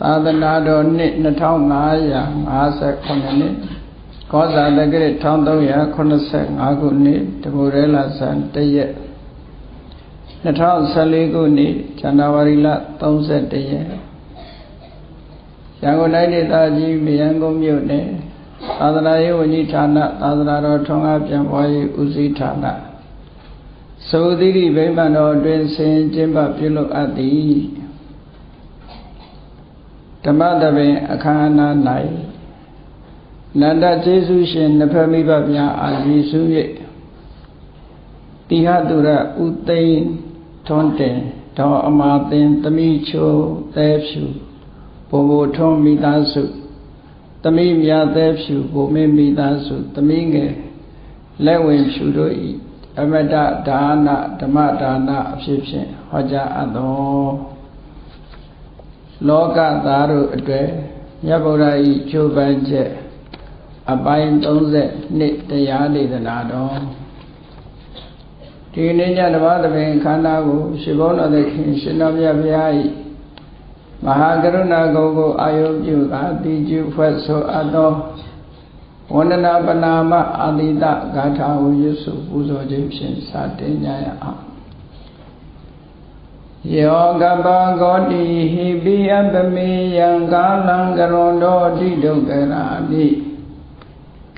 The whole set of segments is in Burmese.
သာသနာတော်နှစ်2558နှစ်ကောဇာတက္ကရာ1385ခုနှစ်တဘူရဲလာဇန်တရက်2014ခုနှစ်ဇန်နဝါရီလ31ရက်ရန်ကုန်တိုင်းဒေသကြီးမယန်းကုန်းမြို့နယ်သာသနာရေးဝန်ကြီးဌာနသာသနာတော်ထွန်းကားပြန်ပွားရေးဦးစီးဌာနသုသီရိဗိမာန်တော်အတွင်းဆင်ကျင်းပပြုလုပ်အပ်သည် ဓမ္မတပင်အခမ်းအနား၌နန္ဒကျေးဇူးရှင်နဖမိဘများအာရည်စု၍တိဟတုရဥသိမ်းထွန်းတင်ဒေါ်အမာသင်တမိချိုသဲဖြူဘိုဘိုထွန်းမိသားစုတမိမြာသဲဖြူဘိုမင်းမိသားစုတမိငယ်လက်ဝင်ဖြူတို့ဤအမတဒါနဓမ္မဒါနအဖြစ်ဖြင့်ဟောကြားအပ်တော် လောကသားတို့အတွေ့မြတ်ဗုဒ္ဓဤချိုးပန်းချက်အပိုင်း30နှစ်တရားဒေသနာတော်ဒီနေ့ညတပါးသဘင်ခန္ဓာကိုရှင်ဘုန်းတော်သခင်ရှင်တော်မြတ်ဘုရားဤမဟာကရုဏာကုံကိုအာယုပြုကာတိကျုဖွဲ့ဆိုအပ်သောဝန္ဒနာပနာမအာတိတဂါထာဝရွစုပူဇော်ခြင်းဖြင့်စတင်ကြရအောင် ယောကပဂောတိဟိပိအပမေယံကာလံကရွန်တော်တိဒုက္ခရာတိ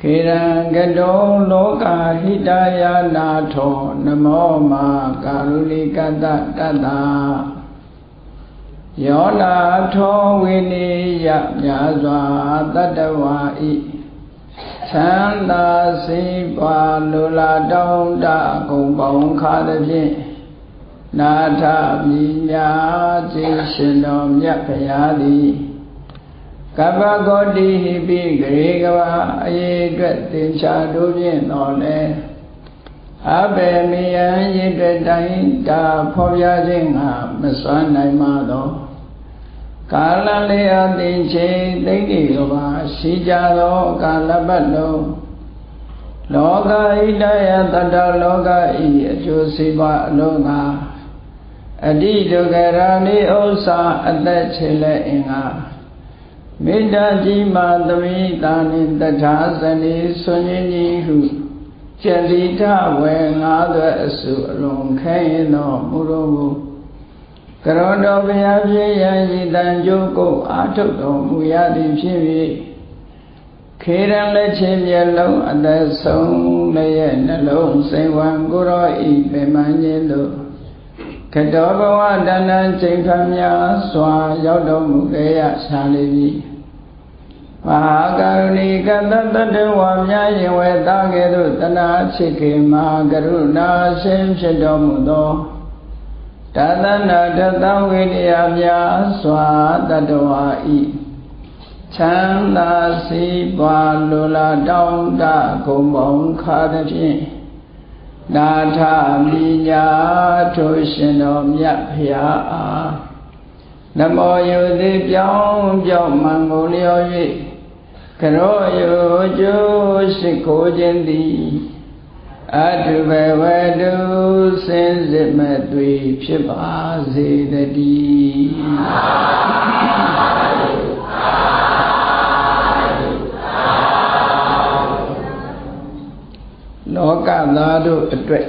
ခေရံကတောလောကဟိတယာနာထောနမောမာကာရုဏိကတတတ္တာယောနာထောဝိနိယမြာစွာတတ္တဝါဤသန္တာစိပါလူလာတောင်းတဂုံပေါင်းခါသည်ဖြင့် နာထမိညာခြင်းရှင်တော်မြတ်ဖရာသည်ကပ္ပဂောတိဟိပိဂရေကဝအရေးအတွက်သင်္ချာတို့ဖြင့်တော်လဲအဘေမိယံရည်တွေ့တိုင်းတာဖော်ပြခြင်းကမစွမ်းနိုင်မှသောကာလလေးအသင်ချေသိမ့်ဒီကဘာရှိကြသောကာလပတ်လုံးလောကဣတယတတလောကဤအကျိုးစီးပွားအလုံးငါ အတိဒုက္ခရာနိဥ္စာအသက်ချေလက်အင်္ဂါမေတ္တာကြီးမှသမိတာနိတထာဇနိဆွန်ရင်ကြီးဟုကျက်လီထဝေငါးသွဲအစုအလုံးခဲရင်တော်မူတော်မူကရောတော်ဘုရားဖြစ်ရန်ဤတန်ကြိုးကိုအာထုတ်တော်မူရသည်ဖြစ်၍ခေရန်လက်ချင်းမျက်လုံးအသက်ဆုံးလည်းရဲ့နှလုံးစိတ်ဝံကိုရောဤပင်မခြင်းတို့က တောဘဝတဏ္ဍချိန်ခများစွာရောက်တော်မူခဲ့ရရှာလိပြီမဟာကရုဏီကတတတဝါများရင်ဝဲသားကဲ့သို့တဏှာချစ်ခင်မဟာကရုဏာရှင်ဖြစ်တော်မူသောတသနာတသဝိနည်းများစွာတတဝါဤချမ်းသာစီးပွားလိုလားတောင်းတဂုံပေါင်းခါသည်ဖြင့် နာထမိညာထိုရှင်တော်မြတ်ဖျားအားနမောယုတိပြောင်းပြောင်းမှန်ကိုလျော်၍ကရောယုကျိုးရှိခိုးခြင်းသည်အတုဘဝတုစင်စစ်မဲ့တွေဖြစ်ပါစေတည်း လောကသားတို့အတွက်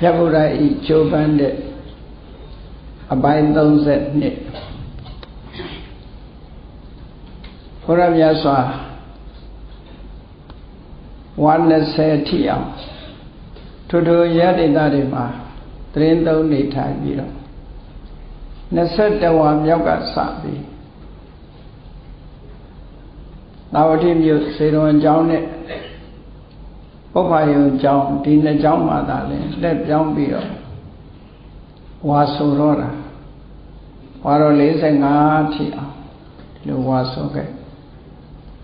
မြတ်ဗုဒ္ဓဤချိုးပန်းတဲ့အပိုင်း30နှစ်ဘုရားမြတ်စွာ120ထိအောင်ထိုထိုရတ္တိသားတွေမှာတရင်သုံးနေထိုင်ပြီးတော့21ဝါမြောက်ကစပြီးသာဝတိမြို့စေတော်ကျောင်းနဲ့ ပုပ္ပယုံကျောင်းဒီနှစ်ကျောင်းမှာသာလဲလက်ပြောင်းပြီးတော့ဝါဆိုတော့တာဝါတော့45ထိအောင်ဒီလိုဝါဆိုခဲ့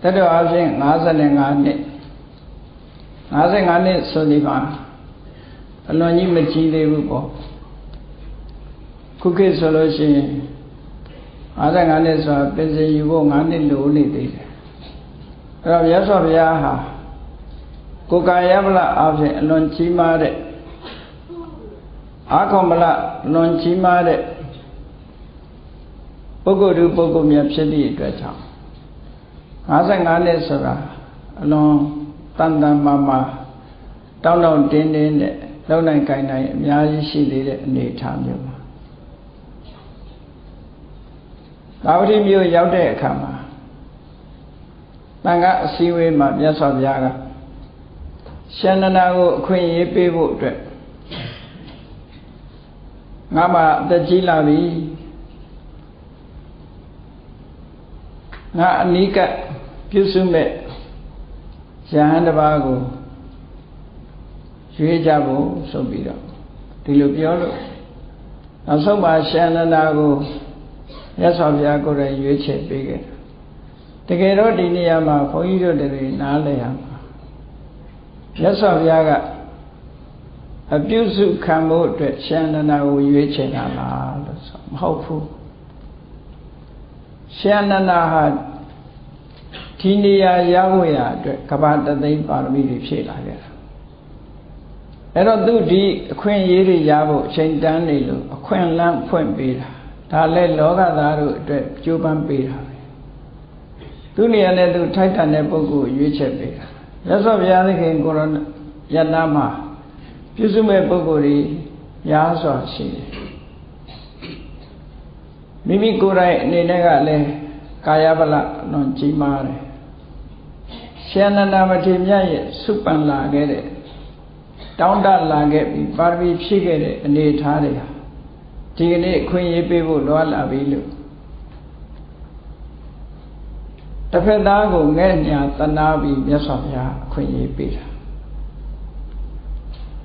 တတော်အဖြစ်55နှစ်55နှစ်ဆိုဒီမှာအလွန်ကြီးမကြီးသေးဘူးပေါ့ခုခေတ်ဆိုလို့ရှိရင်55နှစ်ဆိုတာပြင်စင်ယူဖို့9နှစ်လိုနေသေးတယ်အဲ့တော့မြတ်စွာဘုရားဟာ ကိုယ်ကာယမလအဖြစ်အလွန်ကြီးမားတဲ့အာခောမလလွန်ကြီးမားတဲ့ပုဂ္ဂိုလ်သူပုဂ္ဂိုလ်မြတ်ဖြစ်သည့်အတွက်ကြောင့်55နှစ်ဆိုတာအလွန်တန်တန်မာမာတောင်းတောင်းတင်းတင်းနဲ့လုံနိုင်ကိုင်နိုင်အများကြီးရှိသေးတဲ့အနေအထားမျိုးပါသာဝတိမြို့ရောက်တဲ့အခါမှာတန်ခါအစည်းအဝေးမှာမြတ်စွာဘုရားက ရှန္ဒနာကိုအခွင့်အရေးပေးဖို့အတွက်ငါမှအသက်ကြီးလာပြီငါအနိကပြုစုမဲ့ယဟန်တစ်ပါးကိုရွေးကြဖို့ဆိုပြီးတော့ဒီလိုပြောလို့နောက်ဆုံးမှာရှန္ဒနာကိုရသော်ဘုရားကိုယ်တိုင်ရွေးချယ်ပေးခဲ့တကယ်တော့ဒီနေရာမှာဘုန်းကြီးတို့တွေနားလည်ရမှာ ရသော်ဘုရားကအပြုစုခံဖို့အတွက်ရှန္ဒနာကိုရွေးချယ်တာလားလို့ဆိုမဟုတ်ဘူးရှန္ဒနာဟာဒီနေရာရောက်ဖို့ရအတွက်ကဘာတသိန်းပါရမီတွေဖြည့်လာခဲ့တာအဲ့တော့သူဒီအခွင့်အရေးတွေရဖို့အချိန်တန်းနေလို့အခွင့်အလမ်းဖွင့်ပေးတာဒါလည်းလောကသားတို့အတွက်ကြိုးပမ်းပေးတာပဲသူနေရာနဲ့သူထိုက်တန်တဲ့ပုဂ္ဂိုလ်ရွေးချက်ပေးတာ ရသော်ဘုရားသခင်ကိုရယနာမှာပြုစုမဲ့ပုဂ္ဂိုလ်တွေများစွာရှိတယ်မိမိကိုယ်တိုင်အနေနဲ့ကလည်းကာယဗလလွန်ကြီးမားတယ်ရှင်နန္ဒမထေရမြတ်ရဲ့စုပန်လာခဲ့တဲ့တောင်းတလာခဲ့ပြီးပါရမီဖြည့်ခဲ့တဲ့အနေအထားတွေဟာဒီကနေ့အခွင့်အရေးပေးဖို့လောလာပြီလို့ တစ်ဖက်သားကိုငဲ့ညာတနာပြီးမြတ်စွာဘုရားအခွင့်အရေးပေးတာ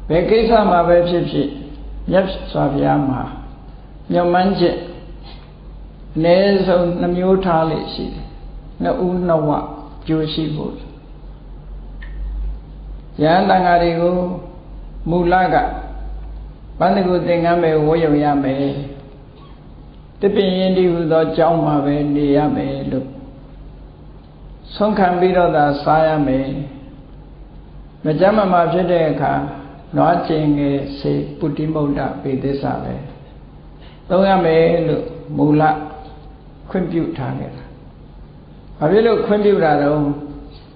ဘယ်ကိစ္စမှာပဲဖြစ်ဖြစ်မြတ်စွာဘုရားမှာညွန်မှန်းချက်အနည်းဆုံးနှမျိုးထားလိမ့်ရှိတယ်နှစ်ဦးနှစ်ဝကြိုးရှိဖို့ယန္တန်ဃာတွေကိုမူလကပန္နကုသင်္ကန်းပဲဝေယုံရမယ်တပင်ရင်ဒီဟူသောကြောင်းမှာပဲနေရမယ်လို့ ဆုံးခံပြီးတော့သာစားရမယ်မကြမ်းမမာဖြစ်တဲ့အခါနွားကျင်ငယ်စေပုတ္တိမုဒ္ဒပေသစ္စာပဲသုံးရမယ်လို့မူလခွင့်ပြုထားခဲ့တာဘာဖြစ်လို့ခွင့်ပြုတာတော့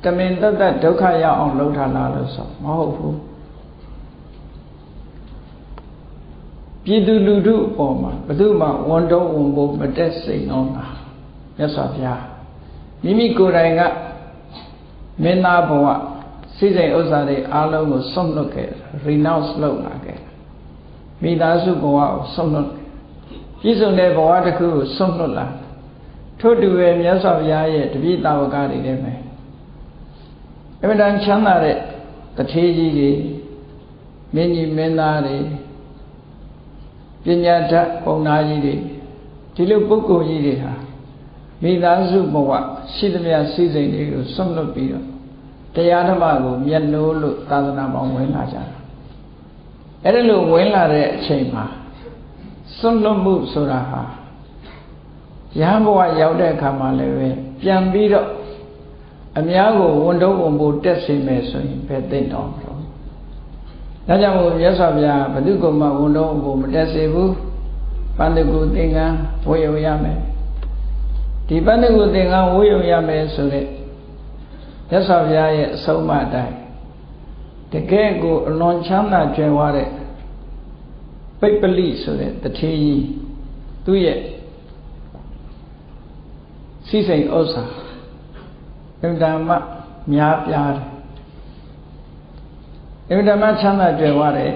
တမင်တတ်တတ်ဒုက္ခရောက်အောင်လုပ်ထားလားလို့ဆိုမဟုတ်ဘူးပြည်သူလူထုအပေါ်မှာဘယ်သူမှဝန်တော့ဝန်ဖို့မတက်စိန်တော့တာမြတ်စွာဘုရား မိမိကိုယ်တိုင်ကမင်းသားဘဝစိစိမ်ဥစ္စာတွေအားလုံးကိုဆုံးလွတ်ခဲ့ renounce လုပ်လာခဲ့မိသားစုဘဝကိုဆုံးလွတ်ပြည့်စုံတဲ့ဘဝတစ်ခုကိုဆုံးလွတ်လာထို့တူပဲမြတ်စွာဘုရားရဲ့တပိတာဝကတွေလည်းပဲအမှန်တန်ချမ်းသာတဲ့တထေးကြီးတွေမင်းကြီးမင်းသားတွေပညာတတ်ပုံနာကြီးတွေဒီလိုပုဂ္ဂိုလ်ကြီးတွေဟာ မိသားစုဘဝရှိသမျှစည်းစိမ်တွေကိုဆွန့်လွတ်ပြီးတော့တရားဓမ္မကိုမျက်နှိုးလို့သာသနာပေါင်းဝင်လာကြတာအဲ့ဒါလိုဝင်လာတဲ့အချိန်မှာဆွန့်လွတ်မှုဆိုတာဟာရဟန်းဘဝရောက်တဲ့အခါမှာလည်းပဲပြန်ပြီးတော့အများကိုဝန်တော့ဝန်ဖို့တက်စေမယ်ဆိုရင်ပဲသိတော့မလို့ဒါကြောင့်မို့မြတ်စွာဘုရားဘု து ကမှဝန်တော့ဝန်ဖို့မတက်စေဘူးပန္တကုသင်္ကန်းဝေယုံရမယ် ဒီပန္နကုသင်္ကန်းဝေယုံရမယ်ဆိုတဲ့မြတ်စွာဘုရားရဲ့အဆုံးအမတိုင်းတကယ်ကိုအလွန်ချမ်းသာကြွယ်ဝတဲ့ပိပ္ပလိဆိုတဲ့တထေးကြီးသူ့ရဲ့စိစိမ်ဥစ္စာအင်တမများပြားတယ်အင်တမချမ်းသာကြွယ်ဝတဲ့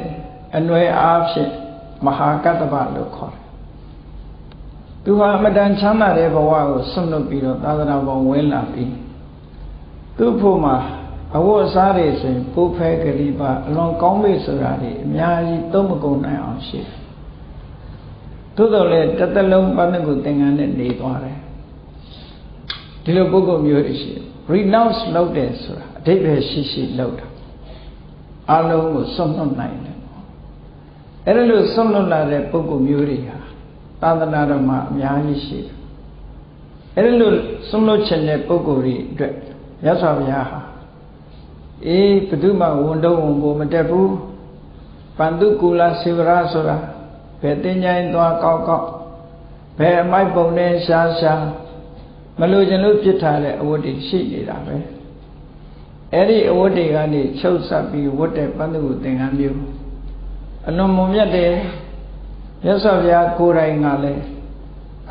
အနွယ်အားဖြင့်မဟာကတ္တဗလို့ခေါ်တယ် သူဟာအမတန်ချမ်းသာတဲ့ဘဝကိုဆွန့်လွတ်ပြီးတော့သာသနာပေါ်ဝင်လာပြီးသူ့ဖို့မှာအဝတ်အစားတွေဆိုရင်ပိုးဖဲကလေးပါအလွန်ကောင်းပြီဆိုတာတွေအများကြီးသုံးမကုန်နိုင်အောင်ရှိတယ်သို့တော်လည်းတစ်သက်လုံးပန်းကိုသင်္ကန်းနဲ့နေသွားတယ်ဒီလိုပုဂ္ဂိုလ်မျိုးတွေရှိတယ် renounce လုပ်တယ်ဆိုတာအဓိပ္ပာယ်ရှိရှိလုပ်တာအလုံးကိုဆွန့်လွတ်နိုင်တယ်အဲ့ဒါလို့ဆွန့်လွတ်လာတဲ့ပုဂ္ဂိုလ်မျိုးတွေဟာ သာသနာတော်မှာအများကြီးရှိတယ်အဲ့ဒါလို့ဆွန့်လွတ်ခြင်းတဲ့ပုဂ္ဂိုလ်တွေအတွက်ရသော်ဘုရားဟာအေးဘု து မှဝန်တော့ဝန်ကိုမတက်ဘူးပန္တုကူလာစေဝရဆိုတာဘယ်တင်ញိုင်းသွားကောက်ကောက်ဘယ်အမိုက်ပုံနဲ့ရှားရှားမလို့ခြင်းလို့ပြစ်ထားတဲ့အဝတ်တွေရှိနေတာပဲအဲ့ဒီအဝတ်တွေကနေချုပ်ဆက်ပြီးဝတ်တဲ့ပန္နုသင်္ကန်းမျိုးအလွန်မွန်မြတ်တယ် မြတ်စွာဘုရားကိုယ်တိုင်ကလည်း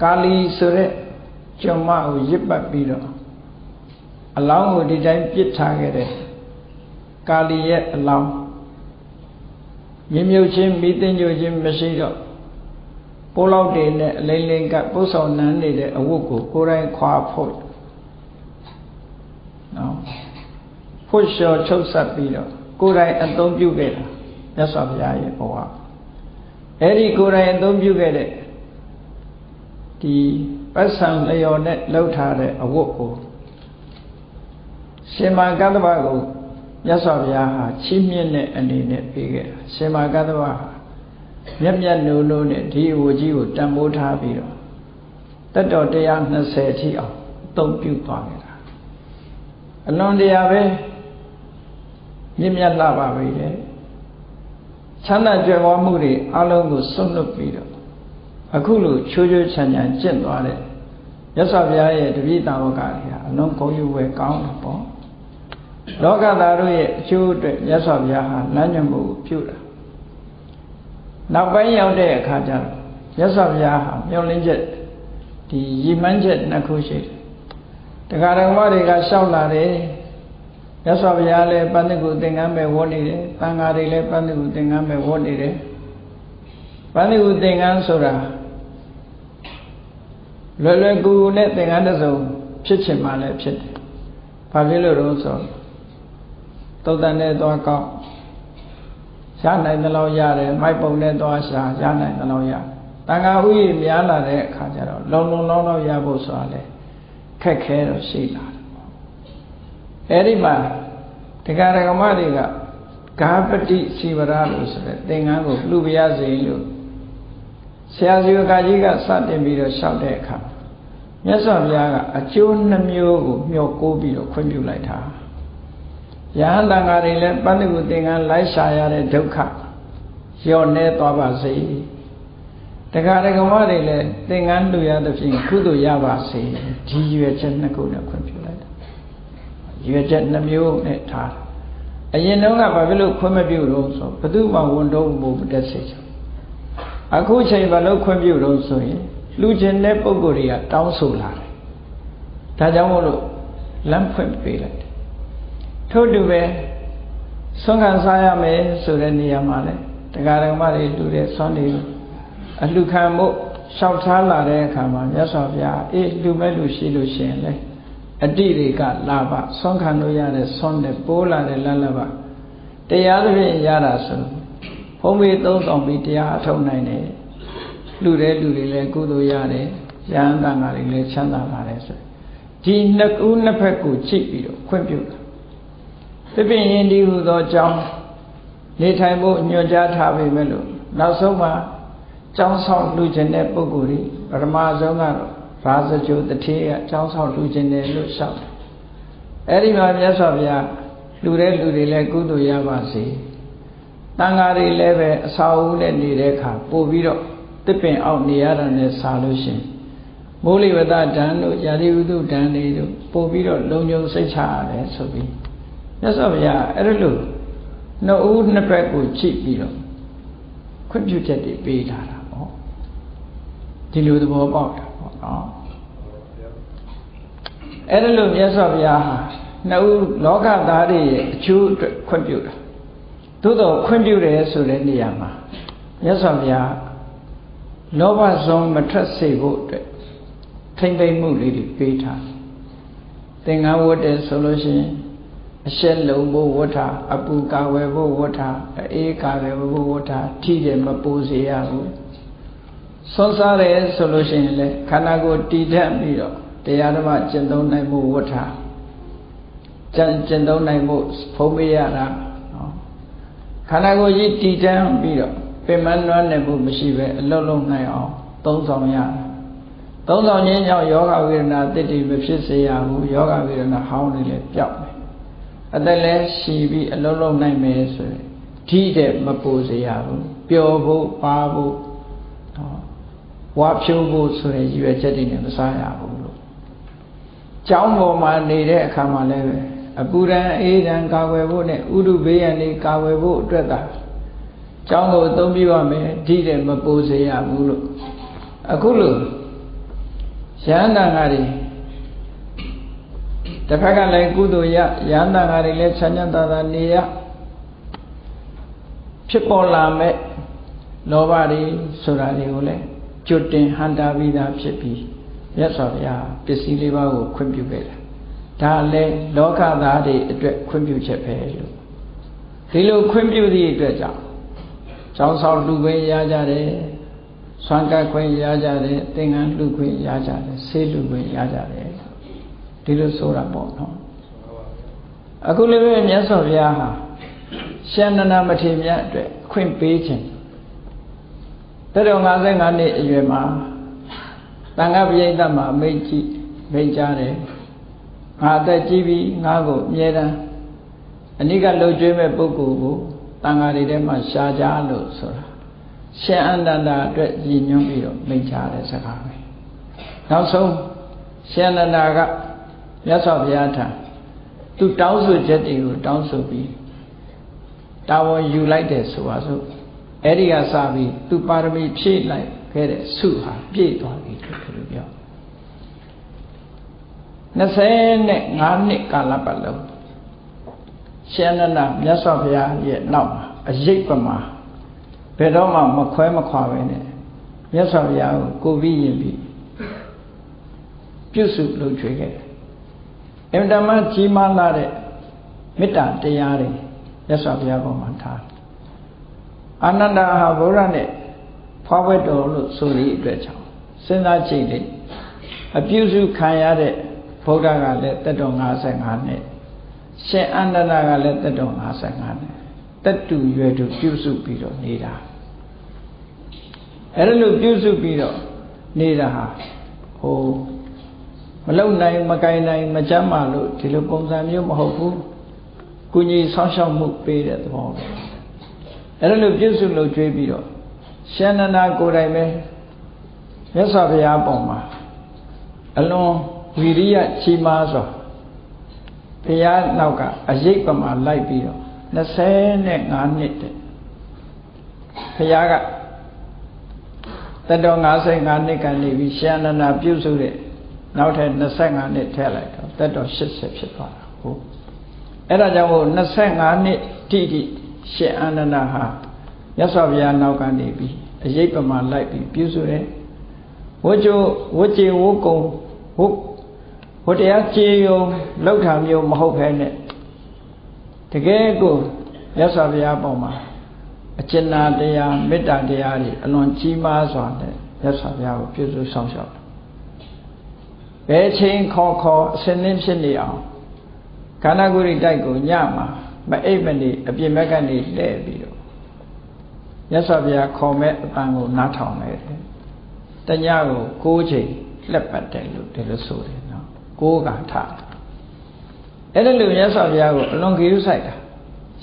ကာလီဆိုတဲ့ကျမကိုရစ်ပတ်ပြီးတော့အလောင်းကိုဒီတိုင်းပြစ်ထားခဲ့တဲ့ကာလီရဲ့အလောင်းမြင်မြုပ်ချင်းမိသိညိုချင်းမရှိတော့ပိုးလောက်တွေနဲ့အလိမ့်လိမ့်ကပုဆောင်နန်းနေတဲ့အဝတ်ကိုကိုယ်တိုင်ခွာဖို့နော်ဖို့လျှော်ချုပ်ဆက်ပြီးတော့ကိုယ်တိုင်အသုံးပြုခဲ့တာမြတ်စွာဘုရားရဲ့ဘဝ အဲ့ဒီကိုယ်တိုင်အသုံးပြုခဲ့တဲ့ဒီပတ်စံလျော်နဲ့လှုပ်ထားတဲ့အဝတ်ကိုရှင်မာကတ္တဗကိုမြတ်စွာဘုရားဟာချီးမြှင့်တဲ့အနေနဲ့ပေးခဲ့တာရှင်မာကတ္တဗဟာမျက်မျက်နိုးနိုးနဲ့ဒီအဝကြီးကိုတန်ဖိုးထားပြီးတော့တတ်တော်120အထိအောင်အသုံးပြုသွားခဲ့တာအလွန်တရာပဲမြင့်မြတ်လာပါပြီလေ ချမ်းသာကြွယ်ဝမှုတွေအလုံးကိုစွန့်လွတ်ပြီးတော့အခုလိုချိုးချိုးချမ်းချမ်းကျင့်သွားတဲ့မြတ်စွာဘုရားရဲ့တပည့်တော်ကတွေဟာအလုံးဂုဏ်ယူဝယ်ကောင်းတယ်ပေါ့လောကသားတို့ရဲ့အကျိုးအတွက်မြတ်စွာဘုရားဟာလမ်းညွှန်မှုကိုပြုတာနောက်ပိုင်းရောက်တဲ့အခါကျတော့မြတ်စွာဘုရားဟာမျောလင်းချက်ဒီရည်မှန်းချက်နှစ်ခုရှိတယ်တရားတော်မတွေကရှောက်လာတယ် မြတ်စွာဘုရားလည်းပန္နကုသင်္ကန်းပဲဝတ်နေတယ်တန်ဃာတွေလည်းပန္နကုသင်္ကန်းပဲဝတ်နေတယ်ပန္နကုသင်္ကန်းဆိုတာလွယ်လွယ်ကူကူနဲ့သင်္ကန်းတစ်စုံဖြစ်ချင်မှလည်းဖြစ်တယ်ဘာဖြစ်လို့တော့ဆိုသုတ်တန်နဲ့သွားကောက်ရနိုင်သလောက်ရတယ်မိုက်ပုံနဲ့သွားရှာရနိုင်သလောက်ရတန်ခါဥယျာဉ်များလာတဲ့အခါကျတော့လုံလုံလောက်လောက်ရဖို့ဆိုတာလေခက်ခဲတော့ရှိလာတယ်ပေါ့ အဲဒီမှာတရားဓမ္မတွေကဂါပတိစီဝရလို့ဆိုတဲ့သင်္ကန်းကိုလှူပြရစေလို့ဆရာစီဝကကြီးကစတင်ပြီးတော့လျှောက်တဲ့အခါမြတ်စွာဘုရားကအကျိုးနှမျိုးကိုမျှော်ကိုးပြီးတော့ခွင့်ပြုလိုက်တာယဟန်တန်ဃာတွေလည်းပန္နကုသင်္ကန်းလိုက်ရှာရတဲ့ဒုက္ခလျော့နေသွားပါစေတရားဓမ္မတွေလည်းသင်္ကန်းလူရသဖြင့်ကုသိုလ်ရပါစေဒီရွယ်ချက်နှစ်ခုနဲ့ခွင့်ပြုလိုက်တာ ရွယ်ချက်နှမျိုးနဲ့ထားအရင်တုန်းကဘာဖြစ်လို့ခွင့်မပြုတော့ဆိုဘသူမှဝန်တော့မဟုတ်တဲ့စိတ်ချအခုချိန်ဘာလို့ခွင့်ပြုတော့ဆိုရင်လူချင်းတဲ့ပုံကိုယ်တွေကတောင်းဆိုလာတယ်ဒါကြောင့်မို့လို့လမ်းဖွင့်ပေးလိုက်တယ်ထို့တူပဲဆွမ်းခံစားရမယ်ဆိုတဲ့နေရာမှာလဲတရားဓမ္မတွေလူတဲ့ဆွမ်းတွေအလှခံမှုလျှောက်ထားလာတဲ့အခါမှာမြတ်စွာဘုရားအေးလူမဲ့လူရှိလို့ရှိရင်လေ အတိတွေကလာပါဆွမ်းခံလို့ရတဲ့ဆွမ်းတဲ့ပိုးလာတဲ့လလဘတရားသဖြင့်ရတာဆိုဘုံမေသုံးဆောင်ပြီးတရားအထုတ်နိုင်တယ်လူတဲ့လူတွေလည်းကုသိုလ်ရတယ်ရဟန်းတန်ဃာတွေလည်းချမ်းသာပါတယ်ဆိုဒီနှစ်ဦးနှစ်ဖက်ကိုကြည့်ပြီးတော့ခွင့်ပြုတာတပည့်ရင်ဒီဟူသောအကြောင်းနေထိုင်ဖို့ညွှန်ကြားထားပေမဲ့လို့နောက်ဆုံးမှာကျောင်းဆောင်လူကျင်တဲ့ပုဂ္ဂိုလ်တွေပထမဆုံးကတော့ ရာဇကြိုတထေးကကျောင်းဆောင်လူကျင်တယ်လို့ရှောက်တယ်အဲ့ဒီမှာမြတ်စွာဘုရားလူတဲ့လူတွေလည်းကုသိုလ်ရပါစေတန်ဃာတွေလည်းပဲအစာအုပ်နဲ့နေတဲ့အခါပို့ပြီးတော့တစ်ပင်အောက်နေရတာနဲ့ဆာလို့ရှင်မိုးလေဝသဓာန်တို့ယာတိဝုဒ္ဓဓာန်တွေတို့ပို့ပြီးတော့လုံခြုံစိတ်ချရတယ်ဆိုပြီးမြတ်စွာဘုရားအဲ့ဒါလို့နှစ်ဦးနှစ်ဖက်ကိုချိပြီးတော့ခွင့်ပြုချက်တွေပေးထားတာပေါ့ဒီလိုသဘောပေါက်တာပေါ့ နော်အဲ့ဒါလို့မြတ်စွာဘုရားဟာနှစ်ဦးလောကသားတွေရဲ့အကျိုးအတွက်ခွင့်ပြုတာသို့တော့ခွင့်ပြုတယ်ဆိုတဲ့နေရာမှာမြတ်စွာဘုရားလောဘဆုံးမထွက်စေဖို့အတွက်ထိမ့်သိမ့်မှုလေးတွေပေးထားသင်္ကန်းဝတ်တယ်ဆိုလို့ရှိရင်အရှက်လုံးဖို့ဝဋ္ဌအပူကာဝယ်ဖို့ဝဋ္ဌအေးကာဝယ်ဖို့ဝဋ္ဌထိတယ်မပူစေရဘူး ဆွမ်းစားတယ်ဆိုလို့ရှိရင်လည်းခန္ဓာကိုယ်တည်တတ်ပြီးတော့တရားဓမ္မကျင့်သုံးနိုင်မှုဝဋ္ဌကျင့်ကျင့်သုံးနိုင်မှုဖုံးပေးရတာနော်ခန္ဓာကိုယ်ကြီးတည်တတ်ပြီးတော့ပင်မနှွမ်းနေမှုမရှိပဲအလုံးလုံးနိုင်အောင်သုံးဆောင်ရသုံးဆောင်ခြင်းကြောင့်ယောဂဝေဒနာတည်တည်မဖြစ်စေရဘူးယောဂဝေဒနာဟောင်းနေလေပျောက်မယ်အသက်လည်းရှည်ပြီးအလုံးလုံးနိုင်မယ်ဆိုရင်ဓိတဲ့မပူစေရဘူးပျော်ဖို့ပါဖို့ဟော ဝါဖြိုးဖို့ဆိုတဲ့ရည်ရွယ်ချက်တွေနဲ့မစားရဘူးလို့ကျောင်းပေါ်မှာနေတဲ့အခါမှာလည်းပဲအပူရန်အေးရန်ကာဝယ်ဖို့နဲ့ဥဒုဘေးရန်တွေကာဝယ်ဖို့အတွက်သာကျောင်းကိုအသုံးပြုရမယ်ဒီတဲ့မပိုးစေရဘူးလို့အခုလို့ရဟန္တာငါတွေတစ်ဖက်ကလည်းကုသိုလ်ရရဟန္တာငါတွေလည်းချမ်းသာသာနေရဖြစ်ပေါ်လာမဲ့လောဘတွေဆိုတာတွေကိုလည်း ကျွတ်တင်ဟန်တာပြီးသားဖြစ်ပြီးမြတ်စွာဘုရားပစ္စည်းလေးပါးကိုခွင့်ပြုခဲ့တာဒါလည်းလောကသားတွေအတွက်ခွင့်ပြုချက်ပဲလို့ဒီလိုခွင့်ပြုသည့်အတွက်ကြောင့်ကျောင်းဆောင်လူခွင့်ရကြတယ်ဆွမ်းကပ်ခွင့်ရကြတယ်သင်္ကန်းလူခွင့်ရကြတယ်ဆေးလူခွင့်ရကြတယ်ဒီလိုဆိုတာပေါ့နော်အခုလည်းပဲမြတ်စွာဘုရားဟာရှန္ဒနာမထေရမြတ်အတွက်ခွင့်ပေးခြင်း တဲ့တော်55နှစ်အရွယ်မှာတန်ခါပရိသတ်မှာမိတ်ကြည့်မိတ်ကြတယ်ငါအသက်ကြီးပြီငါကိုအမြဲတမ်းအနိကလှုပ်ကြွေးမဲ့ပုဂ္ဂိုလ်ကိုတန်ခါတွေထဲမှာရှားကြလို့ဆိုတာရှင်အန္တန္တာအတွက်ရည်ညွှန်းပြီးတော့မိတ်ကြတဲ့စကားပဲနောက်ဆုံးရှင်အန္တန္တာကမြတ်စွာဘုရားထံသူတောင်းဆိုချက်တွေကိုတောင်းဆိုပြီးတာဝန်ယူလိုက်တယ်ဆိုပါစို့ အဲ့ဒီကစပြီးသူပါရမီဖြည့်လိုက်ခဲ့တဲ့ဆုဟာပြည့်သွားပြီလို့ပြော25နှစ်ကာလပတ်လုံးရှင်နန္ဒမြတ်စွာဘုရားရဲ့နောက်မှာအရေးပမာဘယ်တော့မှမခွဲမခွာပဲနဲ့မြတ်စွာဘုရားကိုကိုပြီးရင်ပြီးပြုစုလုပ်ချွေခဲ့တယ်အင်တမကြီးမားလာတဲ့မေတ္တာတရားတွေမြတ်စွာဘုရားပေါ်မှာထား အာနန္ဒာဟာဗုဒ္ဓနဲ့ဖွားဝဲတော်လို့ဆိုရည်အတွက်ကြောင့်စဉ်းစားကြည့်လေအပြုစုခံရတဲ့ဗုဒ္ဓကလည်းတက်တော်55နှစ်ရှင်အန္တနာကလည်းတက်တော်55နှစ်တက်တူရွယ်တူပြုစုပြီးတော့နေတာအဲ့ဒါလို့ပြုစုပြီးတော့နေတာဟာဟိုမလုံနိုင်မကင်နိုင်မကြမ်းမာလို့ဒီလိုပုံစံမျိုးမဟုတ်ဘူးကုညီဆောင်းရှောက်မှုပေးတဲ့သဘောပဲ အဲ့ဒါလို့ပြုစုလို့ကြွေးပြီးတော့ရှင်နန္ဒာကိုယ်တိုင်ပဲမြတ်စွာဘုရားပုံမှာအလွန်ဝီရိယချီးမားစွာဘုရားနောက်ကအရေးပမာလိုက်ပြီးတော့25နှစ်တဲ့ဘုရားကတတော်55နှစ်ကနေပြီးရှင်နန္ဒာပြုစုတဲ့နောက်ထပ်25နှစ်ထည့်လိုက်တော့တတော်80ဖြစ်သွားတာဟုတ်အဲ့ဒါကြောင့်မို့25နှစ်တိတိ ရှင်အာနန္ဒဟာမြတ်စွာဘုရားနောက်ကနေပြီးအရေးပမာလိုက်ပြီးပြုစုတယ်ဝကြဝကြဝကုံဝဝတရားကြေယုံလောက်ထာမျိုးမဟုတ်ဖဲနဲ့တကယ်ကိုမြတ်စွာဘုရားပေါ်မှာအကျဉ်းနာတရားမေတ္တာတရားတွေအလွန်ကြီးမားစွာနဲ့မြတ်စွာဘုရားကိုပြုစုဆောင်ရှောက်ဘယ်ချိန်ခေါ်ခေါ်အစင်းင်းဖြစ်နေအောင်ခန္ဓာကိုယ်ရိတိုက်ကိုညမှာ မအိပ်မနေအပြင်ဘက်ကနေလှည့်ပြီးတော့မြတ်စွာဘုရားခေါ်မဲ့အပန်းကိုနားထောင်လိုက်တယ်တညကို6ချိန်လက်ပတ်တယ်လို့ဒီလိုဆိုတယ်နော်6ကထားအဲ့ဒါလို့မြတ်စွာဘုရားကိုအလွန်ကြည့်ဆိုင်တာ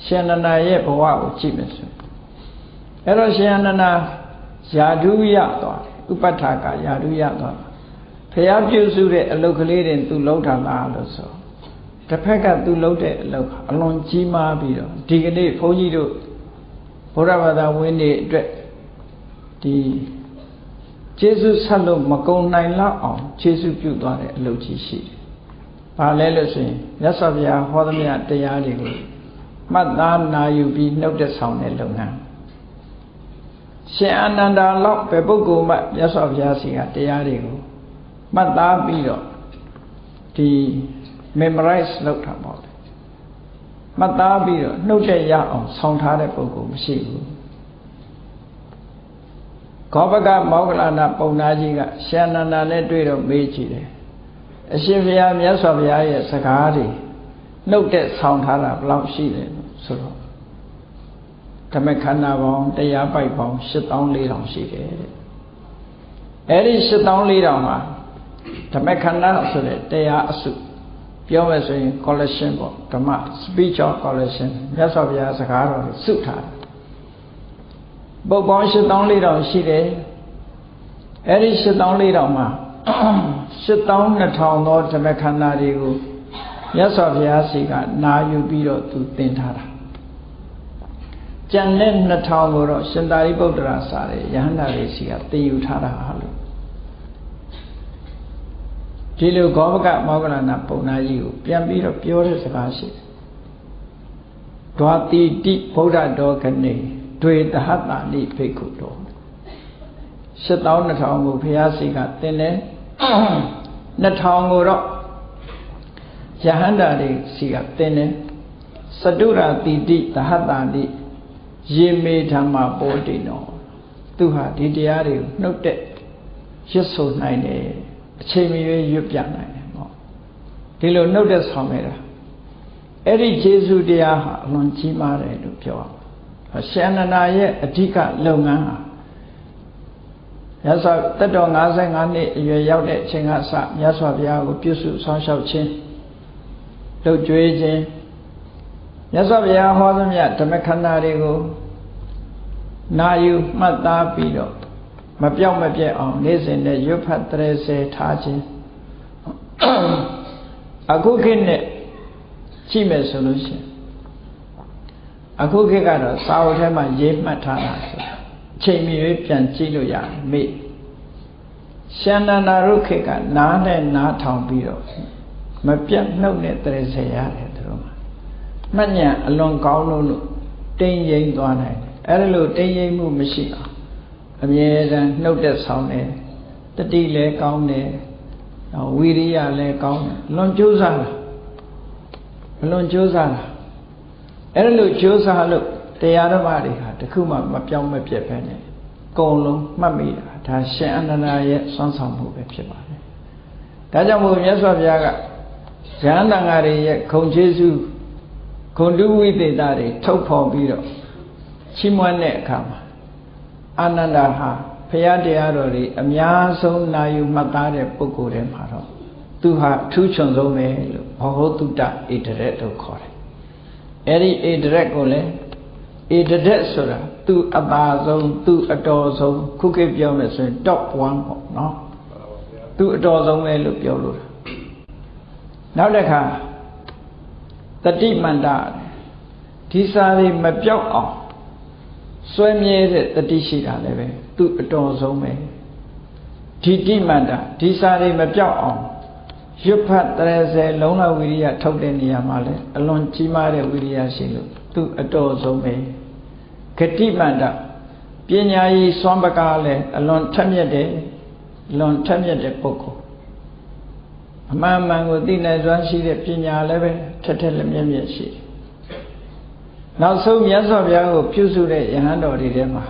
ရှင်နန္ဒာရဲ့ဘဝကိုကြည့်မယ်ဆိုအဲ့တော့ရှင်နန္ဒာယာဓုရသွားဥပဋ္ဌာကယာဓုရသွားဖះပြုစုတဲ့အလုတ်ကလေးတွေသူလုံးထားလားလို့ဆို တစ်ဖက်ကသူလှုပ်တဲ့အလုပ်အလွန်ကြီးမားပြီးတော့ဒီကနေ့ဘုန်းကြီးတို့ဘုရားဘာသာဝင်တွေအတွက်ဒီကျေးဇူးဆက်လို့မကုံနိုင်လောက်အောင်ကျေးဇူးပြုသွားတဲ့အလုပ်ကြီးရှိတယ်။ဘာလဲလို့ဆိုရင်မြတ်စွာဘုရားဟောသမျှတရားတွေကိုမှတ်သားနာယူပြီးနှုတ်သက်ဆောင်တဲ့လုပ်ငန်းရှင်အာနန္ဒာလောက်ပဲပုဂ္ဂိုလ်မှမြတ်စွာဘုရားစီကတရားတွေကိုမှတ်သားပြီးတော့ဒီ memorize လုပ်တာပေါ့မှတ်သားပြီးတော့နှုတ်တဲ့ရအောင်ဆောင်းထားတဲ့ပုဂ္ဂိုလ်မရှိဘူးခောပကမောဂလနာပုံနာကြီးကရှင်နန္ဒာနဲ့တွေ့တော့မေးကြည့်တယ်အရှင်ဘုရားမြတ်စွာဘုရားရဲ့စကားတွေနှုတ်တဲ့ဆောင်းထားတာဘယ်လောက်ရှိတယ်ဆိုတော့ဓမ္မခန္ဓာပေါင်းတရားပိုက်ပေါင်း8400ရှိတယ်တဲ့အဲ့ဒီ8400မှာဓမ္မခန္ဓာဆိုတဲ့တရားအစု ပြောမယ်ဆိုရင် collection ပေါ့ဓမ္မ speech of collection မြတ်စွာဘုရားစကားတော်ကိုစုထားတယ်ပုတ်ပေါင်း8400ရှိတယ်အဲ့ဒီ8400မှာ8200သောဓမ္မခန္ဓာတွေကိုမြတ်စွာဘုရားစီကနာယူပြီးတော့သူသင်ထားတာကျန်တဲ့2000ကိုတော့ရှင်သာရိပုတ္တရာစာရဲ့ယဟန္တာလေးစီကသင်ယူထားတာဟာလို့ ဒီလိုဂောဘကမောဂလနာပုံနာကြီးကိုပြန်ပြီးတော့ပြောတဲ့စကားရှိတယ်။ဒွာတိတိဗုဒ္ဓတော်ကနေတွေတဟတနိဖိက္ခုတော်7200ကိုဘုရားစီကသင်တယ်2000ကိုတော့ယဟန္တာတွေစီကသင်တယ်စတုရာတိတိတဟတနိယေမေဓမ္မပောတိနောသူဟာဒီတရားတွေကိုနှုတ်တဲ့ရစ်ဆိုနိုင်တယ် အချိန်မရွေးရွတ်ပြနိုင်တယ်ပေါ့ဒီလိုနှုတ်တဲ့ဆောင်နေတာအဲ့ဒီခြေဆုတရားဟာအလွန်ကြီးမားတယ်လို့ပြောအောင်ရှန္ဒနာရဲ့အဓိကလုပ်ငန်းဟာမြတ်စွာတက်တော်55နှစ်အရွယ်ရောက်တဲ့အချိန်ကစမြတ်စွာဘုရားကိုပြုစုဆောင်းလျှောက်ခြင်းလှုပ်ကြွေးခြင်းမြတ်စွာဘုရားဟောသမျှဓမ္မခန္ဓာတွေကိုနာယူမှတ်သားပြီးတော့ မပြောက်မပြက်အောင်နေ့စဉ်နဲ့ရွတ်ဖတ်တရေစေထားခြင်းအခုခေတ်နဲ့ကြည့်မယ်ဆိုလို့ရှိရင်အခုခေတ်ကတော့စာအုပ်ထဲမှာရေးမှတ်ထားတာဆိုချိန်မီ၍ပြန်ကြည့်လို့ရတယ်မေ့ရှန္ဒနာရုခေတ်ကနားနဲ့နားထောင်ပြီးတော့မပြတ်နှုတ်နဲ့တရေစေရတယ်သူတို့မှာမှတ်ဉာဏ်အလွန်ကောင်းလို့လို့တင်းရင်သွားနိုင်တယ်အဲ့ဒါလို့တင်းရင်မှုမရှိအောင် အမြဲတမ်းနှုတ်သက်ဆောင်တယ်တတိလည်းကောင်းတယ်ဝီရိယလည်းကောင်းတယ်လွန်ကြိုးစားတာအလွန်ကြိုးစားတာအဲ့ဒါလို့ကြိုးစားလို့တရားဓမ္မတွေဟာတခုမှမပြောင်းမပြတ်ပဲနဲ့အကုန်လုံးမှတ်မိတာဒါရှင်အနန္ဒာရဲ့စွမ်းဆောင်မှုပဲဖြစ်ပါတယ်ဒါကြောင့်မို့မြတ်စွာဘုရားကရဟန္တာငါတွေရဲ့ခုံကျေးဇူးခုံတုဝိသေသတွေထုတ်ဖော်ပြီးတော့ချီးမွမ်းတဲ့အခါမှာ အာနန္ဒာဟာဘုရားတရားတော်တွေအများဆုံးနာယူမှတ်သားတဲ့ပုဂ္ဂိုလ်တွေမှာတော့သူဟာအထူးချွန်ဆုံးပဲလို့ဘောဟောတုတ္တဣတရက်လို့ခေါ်တယ်။အဲဒီဣတရက်ကိုလည်းဣတရက်ဆိုတာသူအပါဆုံးသူအတော်ဆုံးခုခေတ်ပြောမယ်ဆိုရင် top 1ပေါ့နော်။သူအတော်ဆုံးပဲလို့ပြောလို့နောက်တစ်ခါတတိမန္တဒီစာတွေမပြောက်အောင် စွဲမြဲတဲ့တတိရှိတာလည်းပဲသူအတော်ဆုံးပဲဒီတိမန္တဒီစာတွေမပြောက်အောင်ရွတ်ဖတ်30လုံးလောက်ဝိရိယထုတ်တဲ့နေရာမှာလဲအလွန်ကြီးမားတဲ့ဝိရိယရှိလို့သူအတော်ဆုံးပဲဂတိမန္တပညာရေးစွမ်းပကားလဲအလွန်ထက်မြက်တယ်လွန်ထက်မြက်တဲ့ပုဂ္ဂိုလ်အမှန်မှန်ကိုသိနိုင်စွမ်းရှိတဲ့ပညာလည်းပဲထက်ထက်လက်မြက်မြက်ရှိတယ် နောက်ဆုံးမြတ်စွာဘုရားကိုပြုစုတဲ့ယဟန်တော်တွေထဲမှာ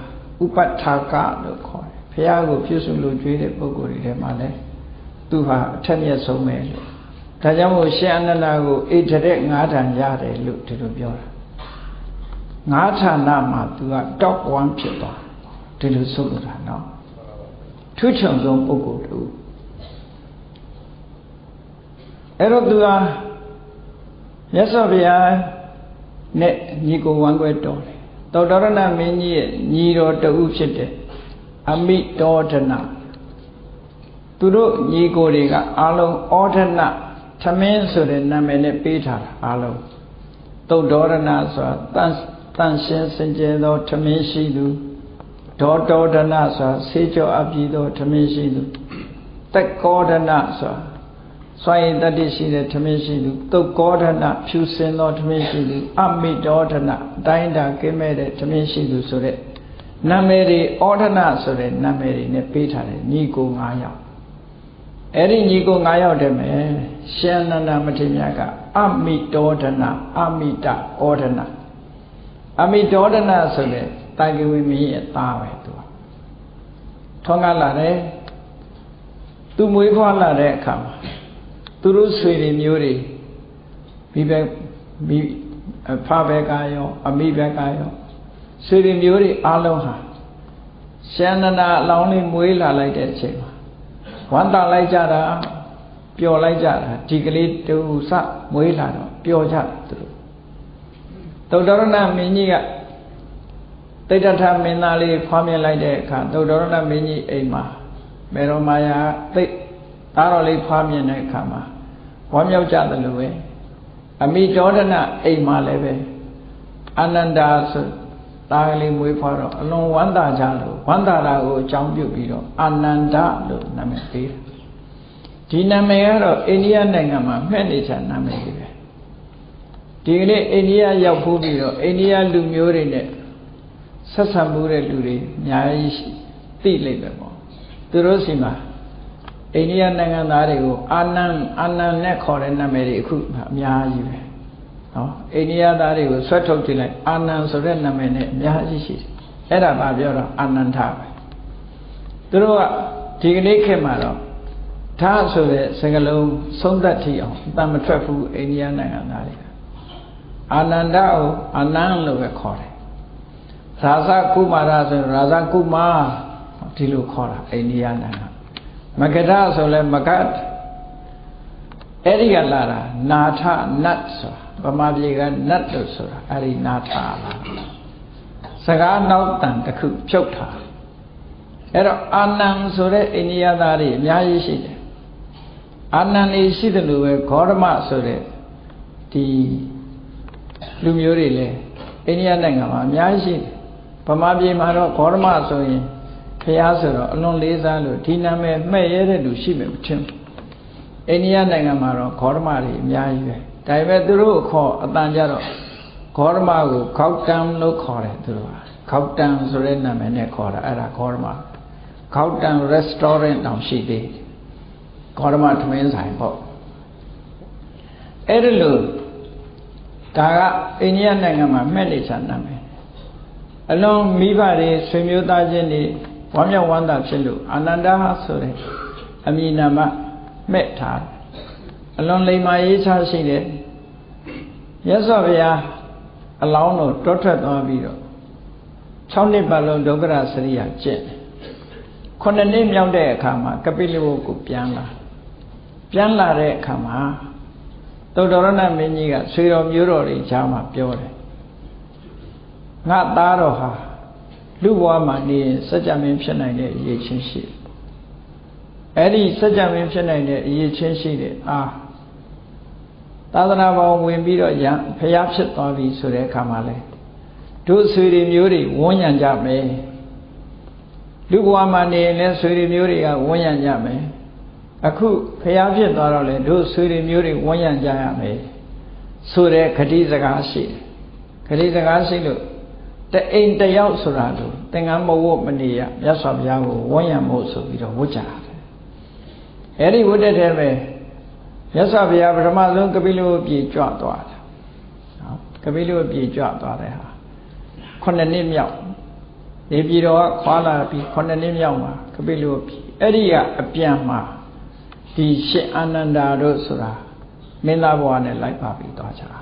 ဥပဋ္ဌာကလို့ခေါ်တယ်ဘုရားကိုပြုစုလို့ကြွေးတဲ့ပုဂ္ဂိုလ်တွေထဲမှာလည်းသူဟာအထက်မြတ်ဆုံးပဲလို့ဒါကြောင့်မို့ရှင်အနန္ဒာကိုဣထရက်၅ဌာန်ရတယ်လို့ဒီလိုပြောတာ၅ဌာနမှာသူက top 1ဖြစ်သွားဒီလိုဆိုလိုတာနော်ထူးချွန်ဆုံးပုဂ္ဂိုလ်တူအဲ့တော့သူဟာမြတ်စွာဘုရား နဲ့ညီကိုဝမ်းကွဲတော်တယ်သောတရဏမင်းကြီးရဲ့ညီတော်တဦးဖြစ်တဲ့အမိတောဒနာသူတို့ညီကိုတွေကအာလုံးဩဒနာသမင်းဆိုတဲ့နာမည်နဲ့ပေးထားတာအာလုံးသုတ်တော်ရဏဆိုတာတန်တန်ရှင်းစင်ကြယ်သောသမင်းရှိသူဒေါတောဒနာဆိုတာဆေးကြောအပ်ပြီးသောသမင်းရှိသူတက်ကောဒနာဆိုတာ စွန့်ရင်တတ္တိရှိတဲ့ထမင်းရှိသူတုတ်ကောဒနာဖြူစင်သောထမင်းရှိသူအမိတောဒနာအတိုင်းတာကင်းမဲ့တဲ့ထမင်းရှိသူဆိုတဲ့နာမည်တွေဩဒနာဆိုတဲ့နာမည်တွေနဲ့ပေးထားတယ်ညီကို9ယောက်အဲ့ဒီညီကို9ယောက်တည်းမယ်ရှင်နန္ဒမထေရကအမိတောဒနာအမိတဩဒနာအမိတောဒနာဆိုတဲ့တာဂဝိမင်းရဲ့သားပဲသူထွန်းကားလာတယ်သူမွေးဖွားလာတဲ့အခါမှာ သူတို့ဆွေတွေမျိုးတွေမိဘမိဖဘက်ကရောအမိဘက်ကရောဆွေတွေမျိုးတွေအားလုံးဟာရှန္ဒနာအလောင်းလေးမွေးလာလိုက်တဲ့အချိန်မှာဝမ်းသာလိုက်ကြတာပျော်လိုက်ကြတာဒီကလေးတူစမွေးလာတော့ပျော်ကြတယ်သူတို့သုတ္တရဏမင်းကြီးကတိဋ္ဌထမင်းသားလေးဖွားမြင်လိုက်တဲ့အခါသုတ္တရဏမင်းကြီးအိမ်မှာမေရောမာယာသိသားတော်လေးဖွားမြင်တဲ့အခါမှာ ဝမ်းမြောက်ကြတယ်လို့ပဲအမိဒေါဒနာအိမ်မှာလည်းပဲအာနန္ဒာဆိုသားကလေးမွေးဖွားတော့အလွန်ဝမ်းသာကြလို့ဝမ်းသာတာကိုအကြောင်းပြုပြီးတော့အာနန္ဒလို့နာမည်ပေးတယ်ဒီနာမည်ကတော့အိန္ဒိယနိုင်ငံမှာမှတ်နေချာနာမည်ကြီးပဲဒီကနေ့အိန္ဒိယရောက်ဖို့ပြီးတော့အိန္ဒိယလူမျိုးတွေနဲ့ဆက်ဆံမှုတဲ့လူတွေအများကြီးသိလိမ့်မယ်ပေါ့သူတို့စီမှာ အိန္ဒိယနိုင်ငံသားတွေကိုအာနန်အာနန်နဲ့ခေါ်တဲ့နာမည်တွေအခုအများကြီးပဲနော်အိန္ဒိယသားတွေကိုဆွတ်ထုတ်ကြည့်လိုက်အာနန်ဆိုတဲ့နာမည်နဲ့အများကြီးရှိတယ်အဲ့ဒါဘာပြောတော့အာနန္ဒပဲသူတို့ကဒီကနေ့ခေတ်မှာတော့ဓာဆိုတဲ့စကားလုံးသုံးသက်ထီအောင်အတန်မထွက်ဘူးအိန္ဒိယနိုင်ငံသားတွေကအာနန္ဒကိုအာနန်လို့ပဲခေါ်တယ်ရာဇကုမာရဆိုရာဇကုမာဒီလိုခေါ်တာအိန္ဒိယနိုင်ငံ မဂဒဆိုလဲမဂတ်အဲ့ဒီကလာတာနာထနတ်ဆိုတာဗမာပြည်ကနတ်လို့ဆိုတာအဲ့ဒီနာထလာစကားနောက်တန်တစ်ခုဖြုတ်ထားအဲ့တော့အာနန်ဆိုတဲ့အိန္ဒိယသားတွေအများကြီးရှိတယ်အာနန်နေရှိတယ်လို့ပဲဂေါရမဆိုတဲ့ဒီလူမျိုးတွေလည်းအိန္ဒိယနိုင်ငံမှာအများကြီးရှိတယ်ဗမာပြည်မှာတော့ဂေါရမဆိုရင် ဖះဆိုတော့အလွန်လေးစားလို့ဒီနာမည်မှဲ့ရတဲ့လူရှိမယ်မထင်ဘူးအိန္ဒိယနိုင်ငံမှာတော့ဂေါရမတွေအများကြီးပဲဒါပေမဲ့သူတို့ခေါ်အတန်ကြတော့ဂေါရမကိုခောက်တန်လို့ခေါ်တယ်သူတို့ကခောက်တန်ဆိုတဲ့နာမည်နဲ့ခေါ်တာအဲ့ဒါဂေါရမခောက်တန် restaurant တောင်ရှိသေးဂေါရမထမင်းဆိုင်ပေါ့အဲ့ဒါလို့ဒါကအိန္ဒိယနိုင်ငံမှာမှဲ့နေချာနာမည်အလွန်မိဘတွေဆွေမျိုးသားချင်းတွေ ဝမ်းမြောက်ဝမ်းသာဖြစ်လို့အာနန္ဒာဆိုတဲ့အမည်နာမမဲ့ထားအလွန်လိမ္မာရေးချရှိတဲ့မြတ်စွာဘုရားအလောင်းတော်တောထွက်သွားပြီးတော့6နှစ်ပတ်လုံးဒုက္ခရစရိယာကျင့်ခုနှစ်နှစ်မြောက်တဲ့အခါမှာကပိလဝုကိုပြန်လာပြန်လာတဲ့အခါမှာသုတ္တရဏမင်းကြီးကဆွေတော်မျိုးတော်တွေကြားမှာပြောတယ်ငါသားတော်ဟာ လူဘဝမှာနေရင်စัจ जा မင်းဖြစ်နိုင်တဲ့အရေးချင်းရှိတယ်အဲ့ဒီစัจ जा မင်းဖြစ်နိုင်တဲ့အရေးချင်းရှိတယ်အာသာသနာပေါင်းဝင်ပြီးတော့ရဖျားဖြစ်သွားပြီဆိုတဲ့အခါမှာလဲတို့ဆွေတွေမျိုးတွေဝန်းရံကြမယ်လူဘဝမှာနေရင်လည်းဆွေတွေမျိုးတွေကဝန်းရံကြမယ်အခုဖျားဖြစ်သွားတော့လေတို့ဆွေတွေမျိုးတွေဝန်းရံကြရမယ်ဆိုတဲ့ခတိစကားရှိတယ်ခတိစကားရှိလို့ တအိမ်တယောက်ဆိုတာလို့သင်္ကန်းမဝတ်မနေရမြတ်စွာဘုရားကိုဝန်းရံဖို့ဆိုပြီးတော့ဝတ်ကြတယ်အဲ့ဒီဝတ်တဲ့ထဲမှာမြတ်စွာဘုရားပထမဆုံးကပိလဝတ်ပြေကြွသွားတယ်နော်ကပိလဝတ်ပြေကြွသွားတဲ့ဟာခုနှစ်နှစ်မြောက်နေပြည်တော်ကခွာလာပြီးခုနှစ်နှစ်မြောက်မှာကပိလဝတ်ပြေအဲ့ဒီကအပြန်မှာဒီရှင်အာနန္ဒာတို့ဆိုတာမင်းသားဘဝနဲ့လိုက်ပါပြီးသွားကြတာ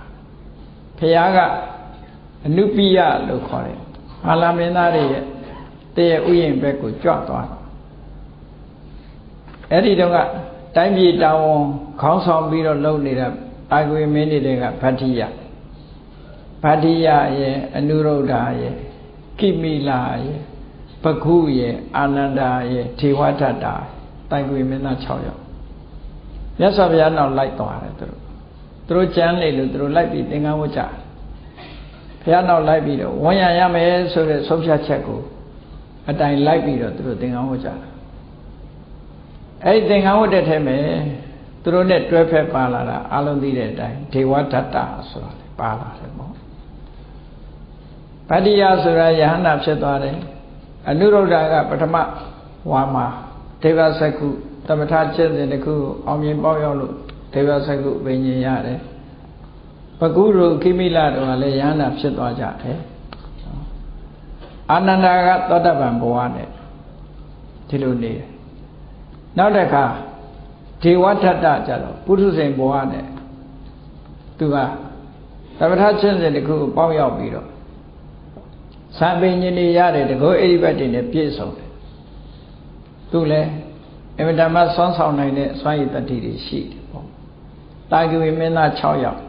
ဘုရားက အနုပိယလို့ခေါ်တယ်အာလမင်းသားတွေရဲ့တည့်ရဲ့ဥယျာဉ်ဘက်ကိုကြွသွားတယ်အဲ့ဒီတော့ကတိုင်းပြည်တောင်ဝန်ခေါင်းဆောင်ပြီးတော့လုပ်နေတဲ့အာဂဝေမင်းတွေကဗတ္တိယဗတ္တိယရဲ့အနုရုဒ္ဓရဲ့ကိမိလာရဲ့ပခုရဲ့အာနန္ဒာရဲ့ထေဝထတ္တာတိုင်ကွေမင်းသား6ယောက်မြတ်စွာဘုရားနောက်လိုက်သွားတယ်သူတို့သူတို့ကြမ်းလေလို့သူတို့လိုက်ပြီးသင်္ကန်းဝတ်ကြ ဘုရားနောက်လိုက်ပြီးတော့ဝန်ရရမယ်ဆိုတဲ့ဆုံးဖြတ်ချက်ကိုအတိုင်လိုက်ပြီးတော့သူတို့သင်္ကန်းဝတ်ကြတယ်အဲ့ဒီသင်္ကန်းဝတ်တဲ့ထဲမှာသူတို့နဲ့တွဲဖက်ပါလာတာအလုံးသိတဲ့အတိုင်းဒေဝဒတ္တဆိုတာပါလာတယ်ပေါ့ဗတ္တိယဆိုတာယဟန္တာဖြစ်သွားတယ်အနုရုဒ္ဓကပထမဝါမှာဒေဝစကုသမထကျင့်စဉ်တစ်ခုအောင်မြင်ပေါက်ရောက်လို့ဒေဝစကုပင်ញင်ရတယ် ပကုရုခိမိလတို့ကလည်းယဟန္တာဖြစ်သွားကြတယ်အာနန္ဒာကသောတပန်ဘဝနဲ့ဒီလိုနေတယ်နောက်တစ်ခါဒေဝထတ္တကြတော့ပုထုဇဉ်ဘဝနဲ့သူကသမထချင်းစဉ်တစ်ခုပေါက်ရောက်ပြီးတော့သံပင်ညင်နေရတယ်တကောအိဒီဘတ်တွေနဲ့ပြည့်စုံတယ်သူလည်းအမြဲတမ်းဆွမ်းဆောင်နိုင်တဲ့စွမ်းရည်တတိတွေရှိတယ်ပေါ့တာဂဝေမင်းသား6ယောက်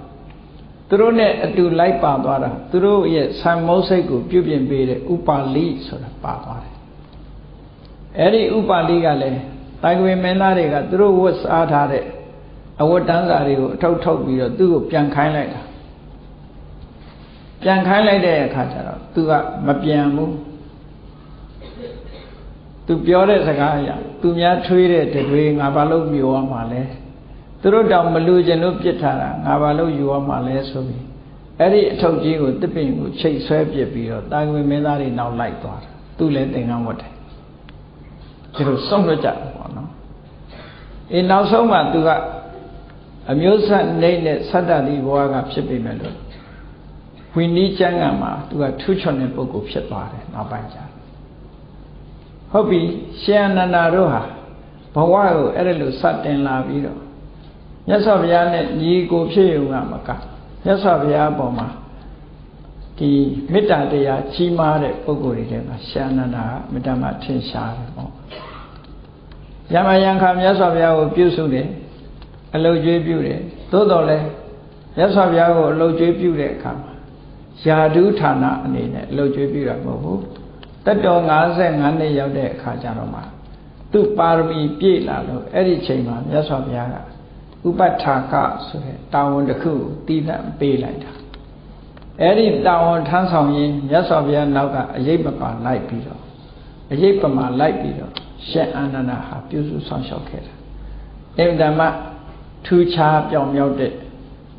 သူတို့နဲ့အတူလိုက်ပါသွားတာသူတို့ရဲ့ဆံမုတ်စိတ်ကိုပြုပြင်ပေးတဲ့ဥပါလိဆိုတာပါသွားတယ်အဲ့ဒီဥပါလိကလည်းတိုင်ကွေမင်းသားတွေကသူတို့ဝတ်စားထားတဲ့အဝတ်တန်းစာတွေကိုအထုတ်ထုတ်ပြီးတော့သူ့ကိုပြန်ခိုင်းလိုက်တာပြန်ခိုင်းလိုက်တဲ့အခါကျတော့သူကမပြန်ဘူးသူပြောတဲ့စကားအရသူများထွေးတဲ့တွေငါဘာလို့မျိုးရမှာလဲ သူတို့တောင်မလူကျင်လို့ပြစ်ထားတာငါဘာလို့ယူရမှာလဲဆိုပြီးအဲ့ဒီအထုပ်ကြီးကိုတစ်ပင်ကိုချိတ်ဆွဲပစ်ပြီးတော့တာဝန်မင်းသားတွေနောက်လိုက်သွားတာသူလည်းသင်္ကန်းဝတ်တယ်ဒီလိုဆုံးလွတ်ကြတယ်ပေါ့နော်အေးနောက်ဆုံးမှသူကအမျိုးဆက်နေတဲ့သတ္တတိဘဝကဖြစ်ပေမဲ့လို့ဝိနည်းကျမ်းကမှာသူကထူးချွန်တဲ့ပုဂ္ဂိုလ်ဖြစ်သွားတယ်နောက်ပိုင်းကျဟုတ်ပြီရှင်အနန္ဒာတို့ဟာဘဝကိုအဲ့ဒါလိုစတင်လာပြီးတော့ မြတ်စွာဘုရားနဲ့ညီကိုဖြစ်ရုံကမကမြတ်စွာဘုရားအပေါ်မှာဒီမေတ္တာတရားကြီးမားတဲ့ပုဂ္ဂိုလ်တွေထဲမှာရှင်အနန္ဒာကမေတ္တာမှာထင်ရှားတယ်ပေါ့ယမယံခါမြတ်စွာဘုရားကိုပြုစုတယ်အလုတ်ကျွေးပြုတယ်သို့တော်လည်းမြတ်စွာဘုရားကိုအလုတ်ကျွေးပြုတဲ့အခါမှာယာဓုဌာနအနေနဲ့အလုတ်ကျွေးပြုတာမဟုတ်ဘူးတက်တော်55နှစ်ရောက်တဲ့အခါကျတော့မှသူ့ပါရမီပြည့်လာလို့အဲ့ဒီချိန်မှာမြတ်စွာဘုရားက ဥပဋ္ဌာကဆိုတဲ့တာဝန်တစ်ခုတည်တံ့ပေးလိုက်တာအဲ့ဒီတာဝန်ထမ်းဆောင်ရင်မြတ်စွာဘုရားနောက်ကအရေးပပါလိုက်ပြီးတော့အရေးပမာလိုက်ပြီးတော့ရှင်အာနန္ဒာဟာပြုစုဆောင်ရှောက်ခဲ့တာအင်တမထူးခြားပြောင်မြောက်တဲ့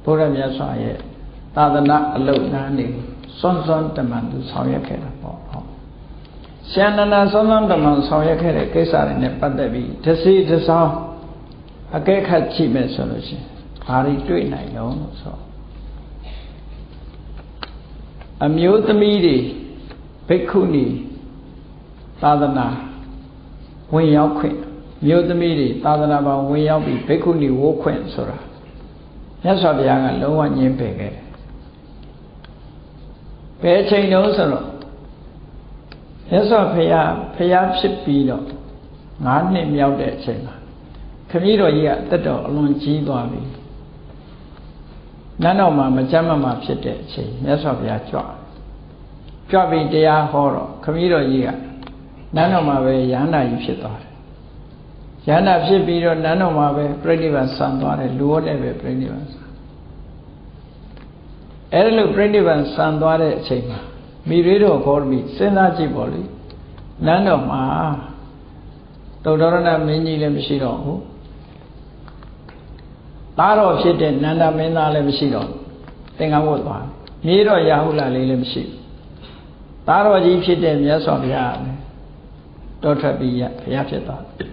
ဘုရားမြတ်စွာရဲ့သာသနာအလုတ်နန်းနေစွန်းစွန်းတမန်သူဆောင်ရွက်ခဲ့တာပေါ့ဟုတ်ရှင်အာနန္ဒာစွန်းစွန်းတမန်ဆောင်ရွက်ခဲ့တဲ့ကိစ္စတွေနဲ့ပတ်သက်ပြီးတစီတစောင်း အကဲခတ်ကြည့်မယ်ဆိုလို့ရှိရင်ဘာတွေတွေ့နိုင်လုံးလို့ဆိုအမျိုးသမီးတွေဘိက္ခုနီသာသနာဝင်ရောက်ခွင့်မျိုးသမီးတွေသာသနာပေါင်းဝင်ရောက်ပြီးဘိက္ခုနီဝိုးခွင့်ဆိုတာမြတ်စွာဘုရားကလုံးဝညှင်းပယ်ခဲ့တယ်ဘယ်ချိန်တုန်းဆိုတော့မြတ်စွာဘုရားဘုရားဖြစ်ပြီးတော့9နှစ်မြောက်တဲ့အချိန်မှာ ခမည်းတော်ကြီးကတက်တော်အလွန်ကြီးသွားပြီနန်းတော်မှာမကြမ်းမမှာဖြစ်တဲ့အချိန်မြတ်စွာဘုရားကြွကြွပြီးတရားဟောတော့ခမည်းတော်ကြီးကနန်းတော်မှာပဲရဟန္တာကြီးဖြစ်သွားတယ်ရဟန္တာဖြစ်ပြီးတော့နန်းတော်မှာပဲပြိဋိဘံဆံသွားတယ်လူဟောတဲ့ပဲပြိဋိဘံဆံအဲ့ဒါလို့ပြိဋိဘံဆံသွားတဲ့အချိန်မှာမိရေတော်ခေါ်ပြီးစဉ်းစားကြည့်ပေါ့လေနန်းတော်မှာတုတ်တော်ရဏမင်းကြီးလည်းမရှိတော့ဘူး သားတော်ဖြစ်တဲ့နန္ဒမင်းသားလည်းမရှိတော့သင်္ကန်းဝတ်သွားမြေတော်ရာဟုလလေးလည်းမရှိဘူးသားတော်ကြီးဖြစ်တဲ့မြတ်စွာဘုရားလည်းတောထွက်ပြီးရဘုရားဖြစ်သွားတယ်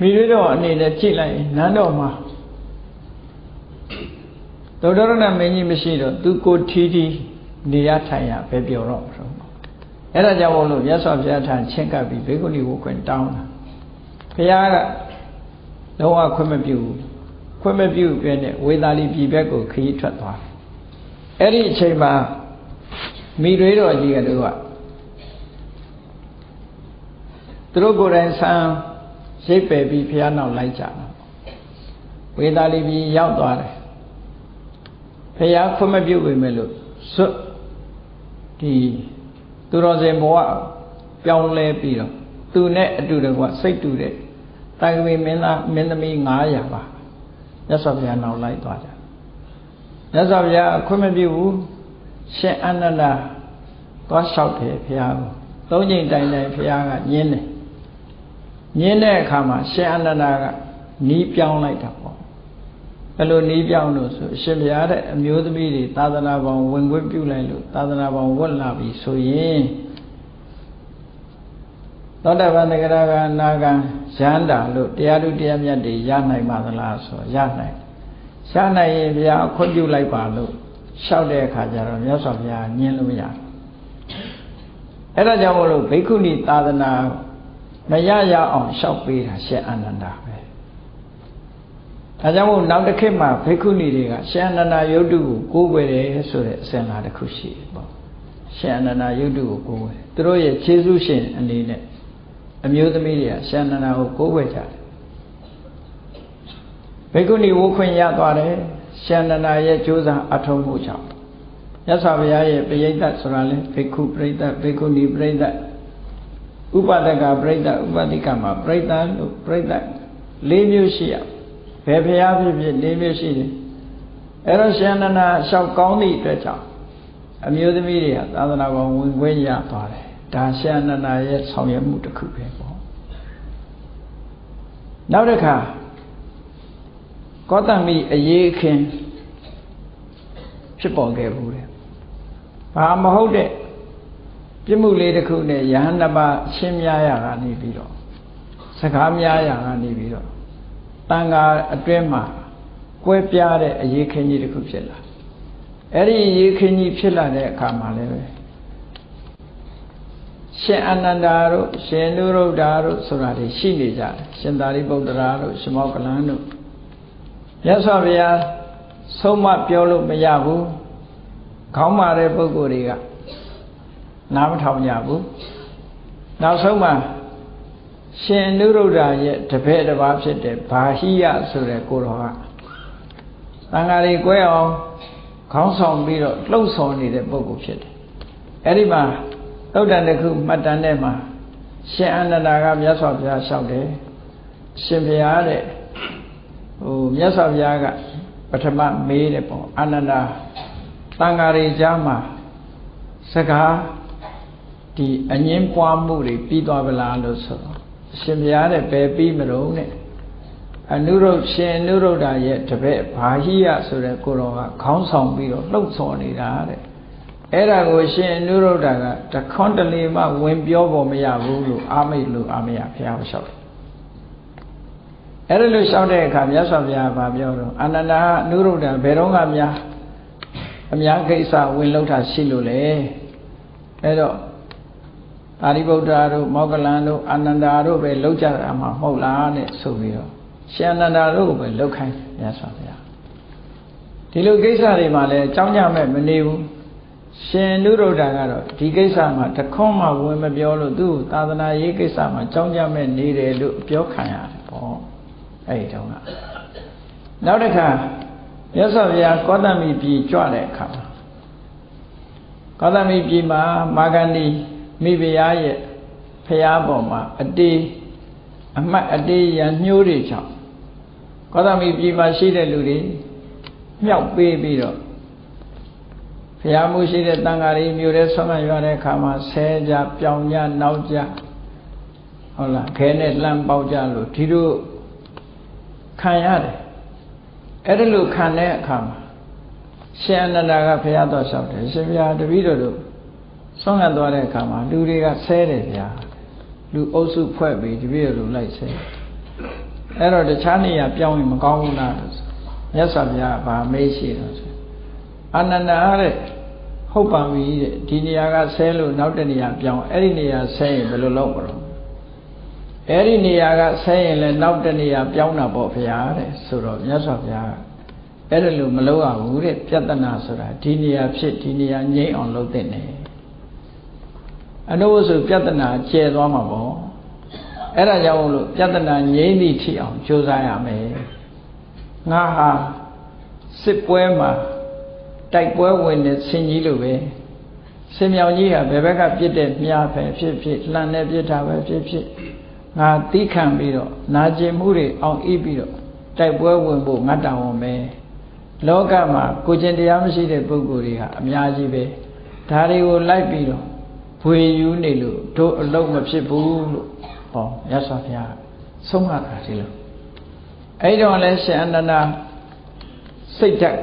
မိတွေတော့အနေနဲ့ကြည့်လိုက်နန်းတော်မှာသောတရဏမင်းကြီးမရှိတော့သူကိုထီးထီးနေရထိုင်ရပဲပြောတော့မလို့အဲ့ဒါကြောင့်မို့လို့မြတ်စွာဘုရားထံချင်းကပ်ပြီးဘေကုဏီဝခွင့်တောင်းတာဘုရားက လုံးဝခွင့်မပြုဘူးခွင့်မပြုပြတဲ့ဝေသာလီပြည်ဘက်ကိုခရီးထွက်သွားအဲ့ဒီအချိန်မှာမိတွေတော်ကြီးကတို့ကသူတို့ကိုယ်တိုင်ဆံရိပ်ပယ်ပြီးဘုရားနောက်လိုက်ကြတာဝေသာလီပြည်ရောက်သွားတယ်ဘုရားခွင့်မပြုပေမဲ့လို့စွတ်ဒီသူတော်စင်ဘဝပြောင်းလဲပြီးတော့သူနဲ့အတူတကွစိတ်တူတဲ့ တိုင်ဝေမင်းသားမင်းသမီး900ပါမြတ်စွာဘုရားနောက်လိုက်သွားကြမြတ်စွာဘုရားခွင့်မပြုဘူးရှင်အနန္ဒာသွားလျှောက်တယ်ဘုရားကိုသုံးချိန်တိုင်တိုင်ဘုရားကညင်းတယ်ညင်းတဲ့အခါမှာရှင်အနန္ဒာကနီးပြောင်းလိုက်တာပေါ့ဘယ်လိုနီးပြောင်းလို့ဆိုရှင်ဘုရားတဲ့အမျိုးသမီးတွေသာသနာပေါင်းဝင်ခွင့်ပြုလိုက်လို့သာသနာပေါင်းဝတ်လာပြီဆိုရင် သောတပန်တဂရကနာကံရဟန္တာလို့တရားသူတရားမြတ်တွေရနိုင်ပါသလားဆိုရနိုင်ရနိုင်ရင်ဘုရားခွင့်ပြုလိုက်ပါလို့လျှောက်တဲ့အခါကျတော့မြတ်စွာဘုရားညင်းလို့မရအဲ့ဒါကြောင့်မလို့ဘိက္ခုနီသာသနာမရရအောင်လျှောက်ပေးတာရှေ့အာနန္ဒာပဲဒါကြောင့်မို့နောက်တစ်ခေတ်မှာဘိက္ခုနီတွေကရှေ့အာနန္ဒာယုတ်တုကိုကိုးကွယ်တယ်ဆိုတဲ့အစဉ်လာတစ်ခုရှိတယ်ပေါ့ရှေ့အာနန္ဒာယုတ်တုကိုကိုးကွယ်သူတို့ရဲ့ခြေဆုရှင်အနေနဲ့ အမျိုးသမီးတွေကရှေ့အာနန္ဒာကိုကိုးကွယ်ကြတယ်ဘိက္ခုနီဝုခွင့်ရသွားတယ်ရှေ့အာနန္ဒာရဲ့ကြိုးစားအထောက်မှုကြောင့်မြတ်စွာဘုရားရဲ့ပရိသတ်ဆိုတာလဲဘိက္ခုပရိသတ်ဘိက္ခုနီပရိသတ်ဥပဒကပြိတ္တဥပတိကမှာပြိတ္တလို့ပြိတ္တ၄မျိုးရှိရဘယ်ဖရာဖြစ်ဖြစ်၄မျိုးရှိတယ်အဲ့တော့ရှင်နန္ဒာလျှောက်ကောင်းသည့်အတွက်ကြောင့်အမျိုးသမီးတွေကသာသနာပေါ်ဝင်ခွင့်ရသွားတယ် ဒါရှင်နန္ဒာရဲ့ဆောင်ရွက်မှုတစ်ခုပဲပေါ့နောက်တစ်ခါကောတမိအရေးခင်ဖြစ်ပေါ်ခဲ့ဘူးတယ်ဘာမဟုတ်တဲ့ပြမှုလေးတစ်ခုနဲ့ယဟန်တပရှင်းများရကနေပြီးတော့စကားများရကနေပြီးတော့တန်ခါအတွင်းမှာကွဲပြားတဲ့အရေးခင်းကြီးတစ်ခုဖြစ်လာအဲ့ဒီအရေးခင်းကြီးဖြစ်လာတဲ့အခါမှာလည်းပဲ ရှင်အနန္ဒာတို့ရှင်နုရုဒ္ဓတို့ဆိုတာတွေရှိနေကြတယ်ရှင်သာရိပုတ္တရာတို့ရှင်မောကလန်တို့မြတ်စွာဘုရားဆုံးမပြောလို့မရဘူးခေါင်းမာတဲ့ပုဂ္ဂိုလ်တွေကနားမထောင်ကြဘူးနောက်ဆုံးမှာရှင်အနုရုဒ္ဓရဲ့တပည့်တစ်ပါးဖြစ်တဲ့ဘာဟိယဆိုတဲ့ကိုတော်ကသံဃာတွေ꿰အောင်ခေါင်းဆောင်ပြီးတော့လှုပ်ဆောင်နေတဲ့ပုဂ္ဂိုလ်ဖြစ်တယ်အဲ့ဒီမှာ သုတ်တန်တစ်ခုမှတ်တမ်းထဲမှာရှင်အနန္ဒာကမြတ်စွာဘုရားလျှောက်တယ်ရှင်ဘုရားတဲ့ဟိုမြတ်စွာဘုရားကပထမမေးတယ်ပေါ့အနန္ဒာတန်ဃာတွေကြားမှာစကားဒီအငင်းပွားမှုတွေပြီးသွားပလားလို့ဆိုတော့အရှင်ဘုရားတဲ့ဘယ်ပြီးမလို့နဲ့အနုရုဒ္ရှင်အနုရုဒ္ဓရဲ့တပည့်ဘာဟိယဆိုတဲ့ကိုတော်ကခေါင်းဆောင်ပြီးတော့လှုပ်ဆော်နေတာတဲ့ အဲ့ဒါကိုရှင်အနုရုဒ္ဓကတခွန်းတလေမှဝင်ပြောဖို့မရဘူးလို့အာမိတ်လို့အာမရဘုရားလျှောက်တယ်အဲ့ဒါလို့လျှောက်တဲ့အခါမြတ်စွာဘုရားကပြောတော့အနန္ဒာအနုရုဒ္ဓဘယ်တော့မှများအများကိစ္စဝင်လောက်တာရှိလို့လေအဲ့တော့အာရိဗုဒ္ဓတို့မောဂလန်တို့အာနန္ဒာတို့ပဲလောက်ကြတာမှမဟုတ်လားနဲ့ဆိုပြီးတော့ရှင်အနန္ဒာတို့ကိုပဲလောက်ခိုင်းမြတ်စွာဘုရားဒီလိုကိစ္စတွေမှာလည်းကြောင်းကြမဲ့မနေဘူး ရှင်နုရုဒ္ဓကတော့ဒီကိစ္စမှာတခွန်းမှဝင်မပြောလို့သူ့သာသနာရေးကိစ္စမှာကြောင်းကြမဲ့နေတယ်လို့ပြောခံရတယ်ပေါ့အဲ့ဒီတုန်းကနောက်တစ်ခါမြတ်စွာဘုရားကောသမိပြည်ကြွတဲ့အခါမှာကောသမိပြည်မှာမာဂန္ဒီမိဖုရားရဲ့ဖုရားပေါ်မှာအတေးအမှတ်အတေးရညှိုးတွေချောင်းကောသမိပြည်မှာရှိတဲ့လူတွေမြောက်ပေးပြီးတော့ ဖုရားမှုရှိတဲ့တန်ဃာတွေမြို့ထဲဆွမ်းမရွာတဲ့အခါမှာဆဲကြပြောင်ကြနောက်ကြဟုတ်လားခဲနဲ့လှမ်းပေါက်ကြလို့ဒီလိုခံရတယ်အဲ့ဒါလို့ခံတဲ့အခါမှာရှင်အနန္ဒာကဘုရားတော်လျှောက်တယ်ရှင်ဘုရားတပည့်တော်တို့ဆွမ်းခံသွားတဲ့အခါမှာလူတွေကဆဲတယ်ဗျာလူအုပ်စုဖွဲ့ပြီးတပည့်တော်တို့လိုက်ဆဲအဲ့တော့တခြားနေရာပြောင်းရင်မကောင်းဘူးလားလို့မြတ်စွာဘုရားဗာမေးရှိတော့ဆို အနန္ဒာတဲ့ဟုတ်ပါပြီတဲ့ဒီနေရာကဆဲလို့နောက်တနေရာပြောင်းအဲ့ဒီနေရာဆဲရင်ဘယ်လိုလုပ်မလို့အဲ့ဒီနေရာကဆဲရင်လည်းနောက်တနေရာပြောင်းတာပေါ့ဗျာတဲ့ဆိုတော့မြတ်စွာဘုရားအဲ့ဒါလို့မလုပ်ရဘူးတဲ့ပြဿနာဆိုတာဒီနေရာဖြစ်ဒီနေရာငြိမ့်အောင်လုပ်တဲ့နေအနုဝဆိုပြဿနာကျဲသွားမှာပေါ့အဲ့ဒါကြောင့်လို့ပြဿနာငြိမ့်သည့်ထိအောင်ကြိုးစားရမယ်ငါဟာစစ်ပွဲမှာ တိုက်ပွဲဝင်တဲ့ဆင်ကြီးလိုပဲဆင်မြောင်ကြီးဟာဘယ်ဘက်ကပြစ်တဲ့မြားပဲဖြစ်ဖြစ်လှန်တဲ့ပြစ်တာပဲဖြစ်ဖြစ်ငါတီးခံပြီးတော့နာကျင်မှုတွေအောင်ဤပြီးတော့တိုက်ပွဲဝင်ဖို့ငတ်တောင်ဝင်ပဲလောကမှာကိုကျင်တရားမရှိတဲ့ပုဂ္ဂိုလ်တွေဟာအများကြီးပဲဒါတွေကိုလိုက်ပြီးတော့ဘွေယူနေလို့တို့အလုံးမဖြစ်ဘူးလို့ဟောရသော်ဘုရားဆုံးမတာဒီလိုအဲ့တော့လည်းရှင်အနန္ဒာစိတ်ဓာတ်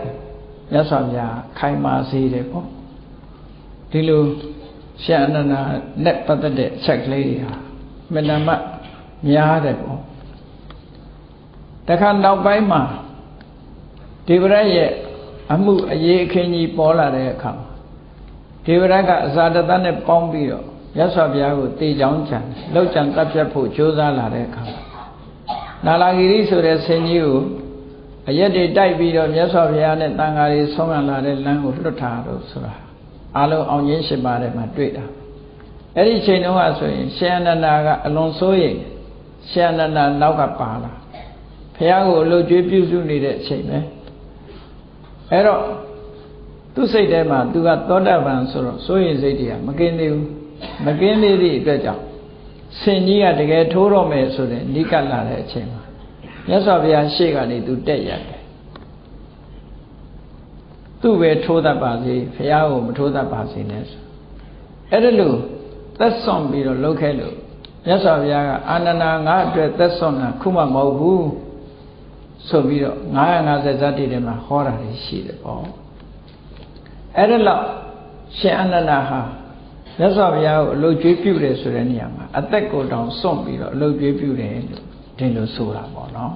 ကိုရသော်ဘုရားခိုင်မာစေတယ်ပေါ့ဒီလိုရှင်အနန္ဒာနဲ့ပတ်သက်တဲ့အချက်ကလေးတွေဟာမနမများတယ်ပေါ့တခါနောက်ပိုင်းမှာဒေဝရရဲ့အမှုအရေးအခင်းကြီးပေါ်လာတဲ့အခါမှာဒေဝရကအဇာတတနဲ့ပေါင်းပြီးတော့ရသော်ဘုရားကိုတေချောင်းချံလောက်ချံတပ်ဖြတ်ဖို့ကြိုးစားလာတဲ့အခါနာလာဂီရိဆိုတဲ့ဆင်ကြီးကို အရက်တွေတိုက်ပြီးတော့မြတ်စွာဘုရားနဲ့တန်ဃာတွေဆုံးမလာတဲ့လမ်းကိုလွတ်ထားတော့ဆိုတာအလုံးအောင်ရင်းရှိပါတယ်မှာတွေ့တာအဲ့ဒီချိန်တုန်းကဆိုရင်ရှင်အနန္ဒာကအလွန်စိုးရိမ်ရှင်အနန္ဒာနောက်ကပါလာဘုရားကိုအလို့ကျွေးပြုစုနေတဲ့အချိန်ပဲအဲ့တော့သူ့စိတ်ထဲမှာသူကသောတာပန်ဆိုတော့စိုးရိမ်စိတ်တွေကမကင်းသေးဘူးမကင်းသေးသည့်အတွက်ကြောင့်ဆင်ကြီးကတကယ်ထိုးတော့မယ်ဆိုတဲ့နိကလာတဲ့အချိန်မှာ မြတ်စွာဘုရားရှေ့ကနေသူတက်ရတယ်သူ့ပဲထိုးတတ်ပါစေဘုရားကိုမထိုးတတ်ပါစေနဲ့ဆိုအဲ့ဒါလို့သက်စွန့်ပြီးတော့လှုပ်ခဲလို့မြတ်စွာဘုရားကအာနန္ဒာငါအတွက်သက်စွန့်တာခုမှမဟုတ်ဘူးဆိုပြီးတော့950ဇာတိထဲမှာဟောတာရှိတယ်ပေါ့အဲ့ဒါလို့ရှင်အနန္ဒာဟာမြတ်စွာဘုရားကိုအလုတ်ကျွေးပြုတယ်ဆိုတဲ့နေရာမှာအသက်ကိုတောင်စွန့်ပြီးတော့အလုတ်ကျွေးပြုတယ်လို့ ဒီလိုဆိုတာပေါ့နော်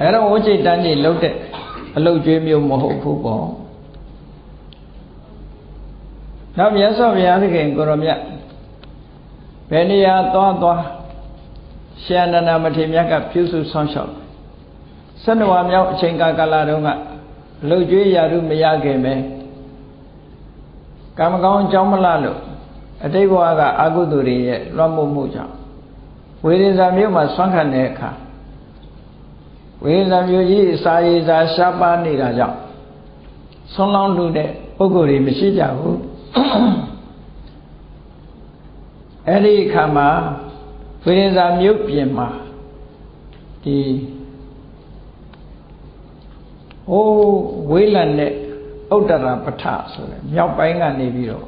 အဲ့တော့ဝိจิตတန်းကြီးလှုပ်တဲ့အလုတ်ကျွေးမျိုးမဟုတ်ဘူးပေါ့နောက်မြတ်စွာဘုရားသခင်ကိုရောမြတ်ဘယ်နေရာသွားသွားရှင်အနန္ဒမထေရမြတ်ကပြုစုဆောင်းလျှောက်ဆန္ဒဝါမြောက်အချိန်ကာလတုန်းကလှုပ်ကြွေးရာထုမရခင်ပဲကံမကောင်းအကြောင်းမလားလို့အတိတ်ဘဝကအာဟုသူတွေရဲ့လွှမ်းမိုးမှုကြောင့် ဝေဒဇာမြို့မှာဆွမ်းခံတဲ့အခါဝေဒဇာမြို့ကြီးစာရေးစာရှားပါနေတာကြောင့်ဆွမ်းလောင်းလူတဲ့ပုဂ္ဂိုလ်တွေမရှိကြဘူးအဲ့ဒီအခါမှာဝေဒဇာမြို့ပြင်မှာဒီဟိုးဝေးလံတဲ့ဥတ္တရာပဋ္ဌဆိုတဲ့မြောက်ပိုင်းကနေပြီးတော့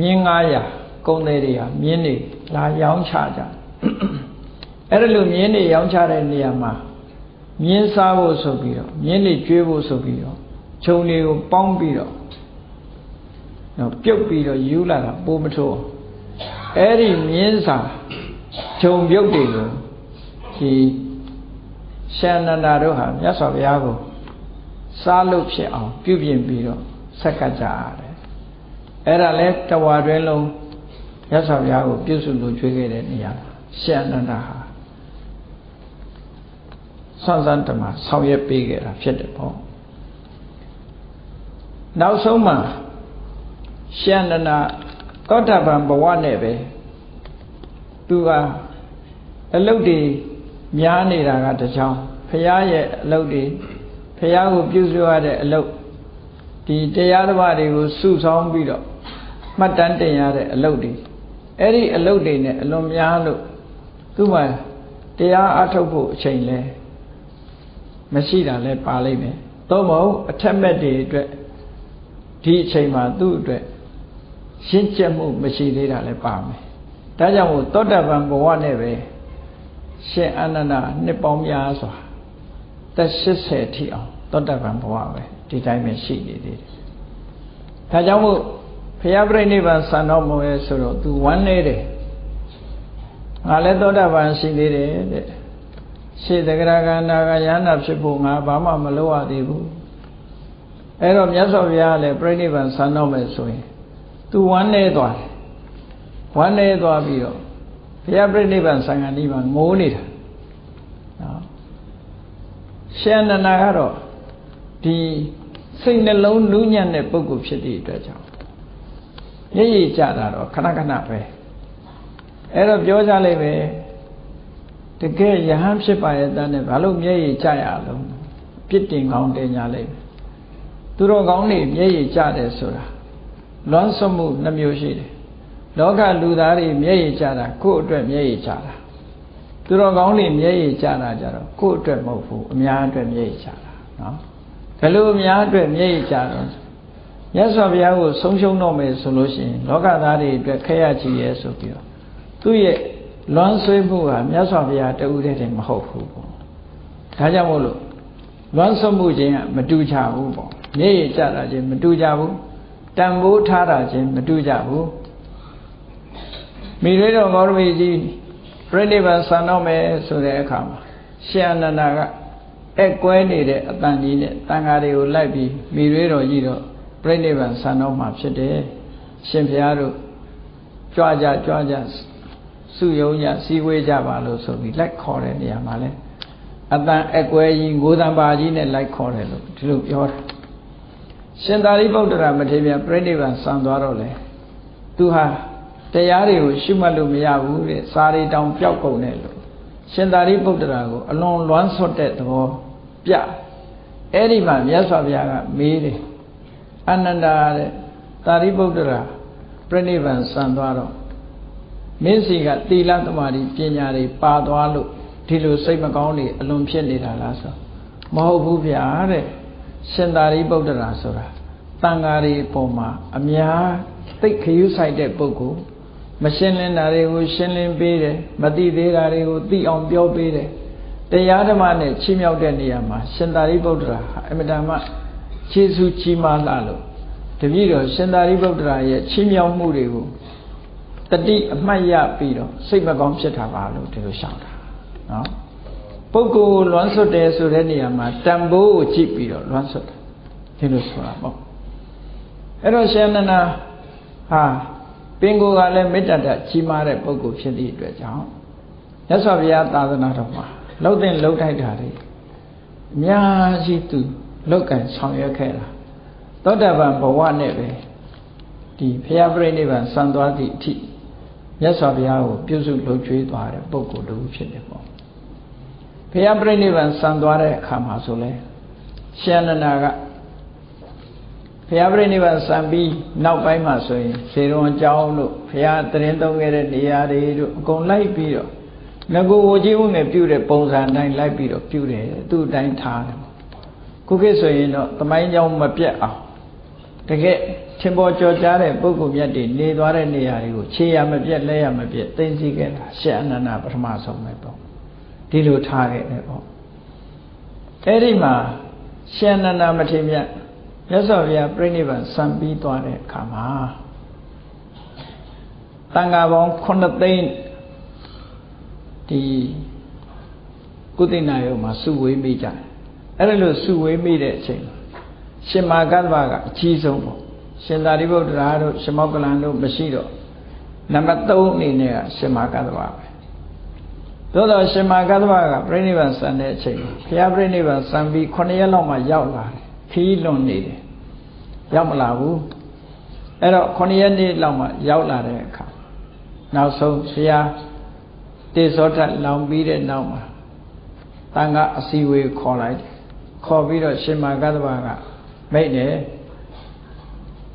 မြင်း900ကုန်းသေးတွေဟာမြင်းတွေလာရောင်းချကြ အဲ့ဒါလိုမြင်းတွေရောင်းချတဲ့နေရာမှာမြင်းစားဖို့ဆိုပြီးတော့မြင်းတွေကျွေးဖို့ဆိုပြီးတော့ခြုံတွေကိုပေါင်းပြီးတော့တော့ပြုတ်ပြီးတော့ယူလာတာပိုးမထိုးအဲ့ဒီမြင်းစာခြုံပြုတ်တွေကိုဒီရှန္ဒနာတို့ဟာမြတ်စွာဘုရားကိုစားလို့ဖြစ်အောင်ပြုပြင်ပြီးတော့ဆက်ကပ်ကြရတယ်အဲ့ဒါလဲတဝါတွင်လုံးရသော်ဘုရားကိုပြုစုလို့ကျွေးခဲ့တဲ့နေရာ ရှန္ဒနာဟာဆန်းဆန်းတမဆောင်ရွက်ပေးခဲ့တာဖြစ်တယ်ပေါ့နောက်ဆုံးမှာရှန္ဒနာသောတာပန်ဘဝနဲ့ပဲသူကအလုတ်တွေများနေတာကတကြောင်ဖရာရဲ့အလုတ်တွေဖះကိုပြုစုရတဲ့အလုပ်ဒီတရားဓမ္မတွေကိုစုဆောင်းပြီးတော့မှတ်တမ်းတင်ရတဲ့အလုပ်တွေအဲ့ဒီအလုပ်တွေနဲ့အလွန်များလို့ သူ့မှာတရားအထုတ်ဖို့အချိန်လဲမရှိတာလဲပါလိမ့်မယ်သို့မဟုတ်အထက်မဲ့တွေအတွက်ဒီအချိန်မှာသူ့အတွက်ရှင်းကျက်မှုမရှိသေးတာလဲပါမယ်ဒါကြောင့်မို့သောတပန်ဘဝနဲ့ပဲရှင်အနန္ဒနှစ်ပေါင်းများစွာသက်80ထိအောင်သောတပန်ဘဝပဲဒီတိုင်းပဲရှိနေသေးတယ်။ဒါကြောင့်မို့ဘုရားပြိဋိဘံစံတော်မူရဲ့ဆိုတော့ तू ဝမ်းနေတယ်။ ငါလည်းသောတပန်ရှိသေးတယ်တဲ့။ရှေတဂရကန္တာကယန္နာဖြစ်ဖို့ငါဘာမှမလုပ်ရသေးဘူး။အဲ့တော့မြတ်စွာဘုရားလည်းပြိဋိဘံစံတော်မယ်ဆိုရင် तू ဝမ်းနေသွားတယ်။ဝမ်းနေသွားပြီးတော့ဘုရားပြိဋိဘံစံဃာနိဗ္ဗာန်ငိုးနေတာ။နော်ရှန္ဒနာကတော့ဒီစိတ်နှလုံးနူးညံ့တဲ့ပုဂ္ဂိုလ်ဖြစ်တဲ့အတွက်ကြောင့်ရည်ရည်ကြတာတော့ခဏခဏပဲ အဲ့တော့ပြောကြလိုက်ပဲတကယ်ယဟန်ဖြစ်ပါရဲ့တန်းနဲ့ဘာလို့မျက်ရည်ကြရလုံးပြစ်တင်ကောင်းတင်ညာလိုက်သူတော်ကောင်းတွေမျက်ရည်ကြတယ်ဆိုတာလွမ်းဆွမှုနှမျိုးရှိတယ်လောကလူသားတွေမျက်ရည်ကြတာကိုယ့်အတွက်မျက်ရည်ကြတာသူတော်ကောင်းတွေမျက်ရည်ကြတာကြတော့ကိုယ့်အတွက်မဟုတ်ဘူးအများအတွက်မျက်ရည်ကြတာနော်ဘယ်လိုအများအတွက်မျက်ရည်ကြတော့မြတ်စွာဘုရားကိုဆုံးရှုံးတော့မယ်ဆိုလို့ရှိရင်လောကသားတွေအတွက်ခက်ရချီရဲဆိုပြီးတော့ သူ့ရဲ့လွမ်းဆွေးမှုဟာမြတ်စွာဘုရားတဦးတည်းတည်းမဟုတ်ဘူးပေါ့ဒါကြောင့်မို့လို့လွမ်းဆွမှုချင်းကမတူကြဘူးပေါ့မျက်ရည်ကြတာချင်းမတူကြဘူးတန်ဖိုးထားတာချင်းမတူကြဘူးမိရိတော်ဂေါရမီကြီးပြိဋိဘံဆံတော့မယ်ဆိုတဲ့အခါမှာရှင်အနန္ဒာကအကွဲနေတဲ့အတန်ကြီးနဲ့တန်ဃာတွေကိုလိုက်ပြီးမိရွေးတော်ကြီးတော့ပြိဋိဘံဆံတော့မှာဖြစ်တယ်ရှင်ဘုရားတို့ကြွကြကြွကြ စုယုံကြစည်းဝေးကြပါလို့ဆိုပြီးလိုက်ခေါ်တဲ့နေရာမှာလဲအတန်အကွဲကြီးငိုတံပါကြီးနဲ့လိုက်ခေါ်တယ်လို့ဒီလိုပြောတာရှင်သာရိပုတ္တရာမထေရပြိဋိဘံဆံသွားတော့လေသူဟာတရားတွေကိုရှုမှတ်လို့မရဘူးတဲ့စာရီတောင်ပျောက်ကုန်တယ်လို့ရှင်သာရိပုတ္တရာကိုအလွန်လွမ်းဆွတ်တဲ့သဘောပြအဲ့ဒီမှာမြတ်စွာဘုရားကမေးတယ်အနန္ဒာတဲ့သာရိပုတ္တရာပြိဋိဘံစံသွားတော့ မင်းစီကသီလသမာဓိပညာတွေပါသွားလို့ဒီလိုစိတ်မကောင်းတွေအလွန်ဖြစ်နေတာလားဆိုမဟုတ်ဘူးဗျာတဲ့ရှင်သာရိပုတ္တရာဆိုတာတန်ဃာတွေပုံမှာအများသိခရုဆိုင်တဲ့ပုဂ္ဂိုလ်မရှင်းလင်းတာတွေကိုရှင်းလင်းပေးတယ်မသိသေးတာတွေကိုသိအောင်ပြောပေးတယ်တရားဓမ္မနဲ့ချီးမြှောက်တဲ့နေရာမှာရှင်သာရိပုတ္တရာဟာအမြဲတမ်းခြေဆူကြီးမားလာလို့တပည့်တော်ရှင်သာရိပုတ္တရာရဲ့ချီးမြှောက်မှုတွေကို တတိအမှတ်ရပြီးတော့စိတ်မကောင်းဖြစ်တာပါလို့ဒီလိုရှောင်တာနော်ပုဂ္ဂိုလ်လွမ်းဆွတ်တယ်ဆိုတဲ့နေရာမှာတန်ဖိုးကိုကြည့်ပြီးတော့လွမ်းဆွတ်တယ်ဒီလိုဆိုတာပေါ့အဲ့တော့ရှင်နန္ဒာဟာပင်ကိုယ်ကလည်းမေတ္တာတကြီးမားတဲ့ပုဂ္ဂိုလ်ဖြစ်သည့်အတွက်ကြောင့်မြတ်စွာဘုရားသာသနာတော်မှာလှုပ်တဲ့လှုပ်ထိုက်တာတွေအများကြီးသူလုတ်ကန်ဆောင်ရွက်ခဲ့တာသောတာပန်ဘဝနဲ့ပဲဒီဘုရားပြိဋိဘံစံသွားသည့်အထိ မြတ်စွာဘုရားကိုပြုစုလုပ်ကျွေးသွားတဲ့ပုဂ္ဂိုလ်တူဖြစ်တယ်ပေါ့ဘုရားပြိဋိဘံစံသွားတဲ့အခါမှာဆိုလဲရှင်နန္ဒာကဘုရားပြိဋိဘံစံပြီးနောက်ပိုင်းမှာဆိုရင်ဇေရုံအကြောင်းတို့ဘုရားတရင်သုံးခဲ့တဲ့နေရာတွေတို့အကုန်လိုက်ပြီးတော့ငကိုဝကြီးဦးနဲ့ပြုတဲ့ပုံစံတိုင်းလိုက်ပြီးတော့ပြုတယ်သူ့အတိုင်းထားတယ်ခုခေတ်ဆိုရင်တော့သမိုင်းကြောင်းမပြတ်အောင် တကယ်ထင်ပေါ်ကြော်ကြားတဲ့ပုဂ္ဂိုလ်မြတ်တွေနေသွားတဲ့နေရာတွေကိုခြေရမပြတ်လက်ရမပြတ်သိသိခဲ့တာရှေ့အနန္ဒပထမဆုံးပဲပေါ့ဒီလိုထားခဲ့တယ်ပေါ့အဲ့ဒီမှာရှေ့အနန္ဒမထေရမြတ်မြတ်စွာဘုရားပြိဋိဘံစံပြီးသွားတဲ့အခါမှာတန်ဃာပေါင်း9သိန်းဒီကုသိနာယုံမှာစုဝေးမိကြတယ်အဲ့ဒါလို့စုဝေးမိတဲ့အချိန် ရှင်မာကတ္တဗကအကြီးဆုံးပေါ့ရှင်သာရိပုတ္တရာတို့ရှင်မောကလန်တို့မရှိတော့နံပါတ်3အနေနဲ့ကရှင်မာကတ္တဗပဲသို့တော့ရှင်မာကတ္တဗကပြိဋိဘံစံတဲ့အချိန်ဘုရားပြိဋိဘံစံပြီး9ရက်လောက်မှရောက်လာတယ်ခီးလွန်နေတယ်ရောက်မလာဘူးအဲ့တော့9ရက်နေ့လောက်မှရောက်လာတဲ့အခါနောက်ဆုံးဘုရားတေဇောထလောင်ပြီးတဲ့နောက်မှာတန်ခါအစီဝေခေါ်လိုက်တယ်ခေါ်ပြီးတော့ရှင်မာကတ္တဗက မိတ်တယ်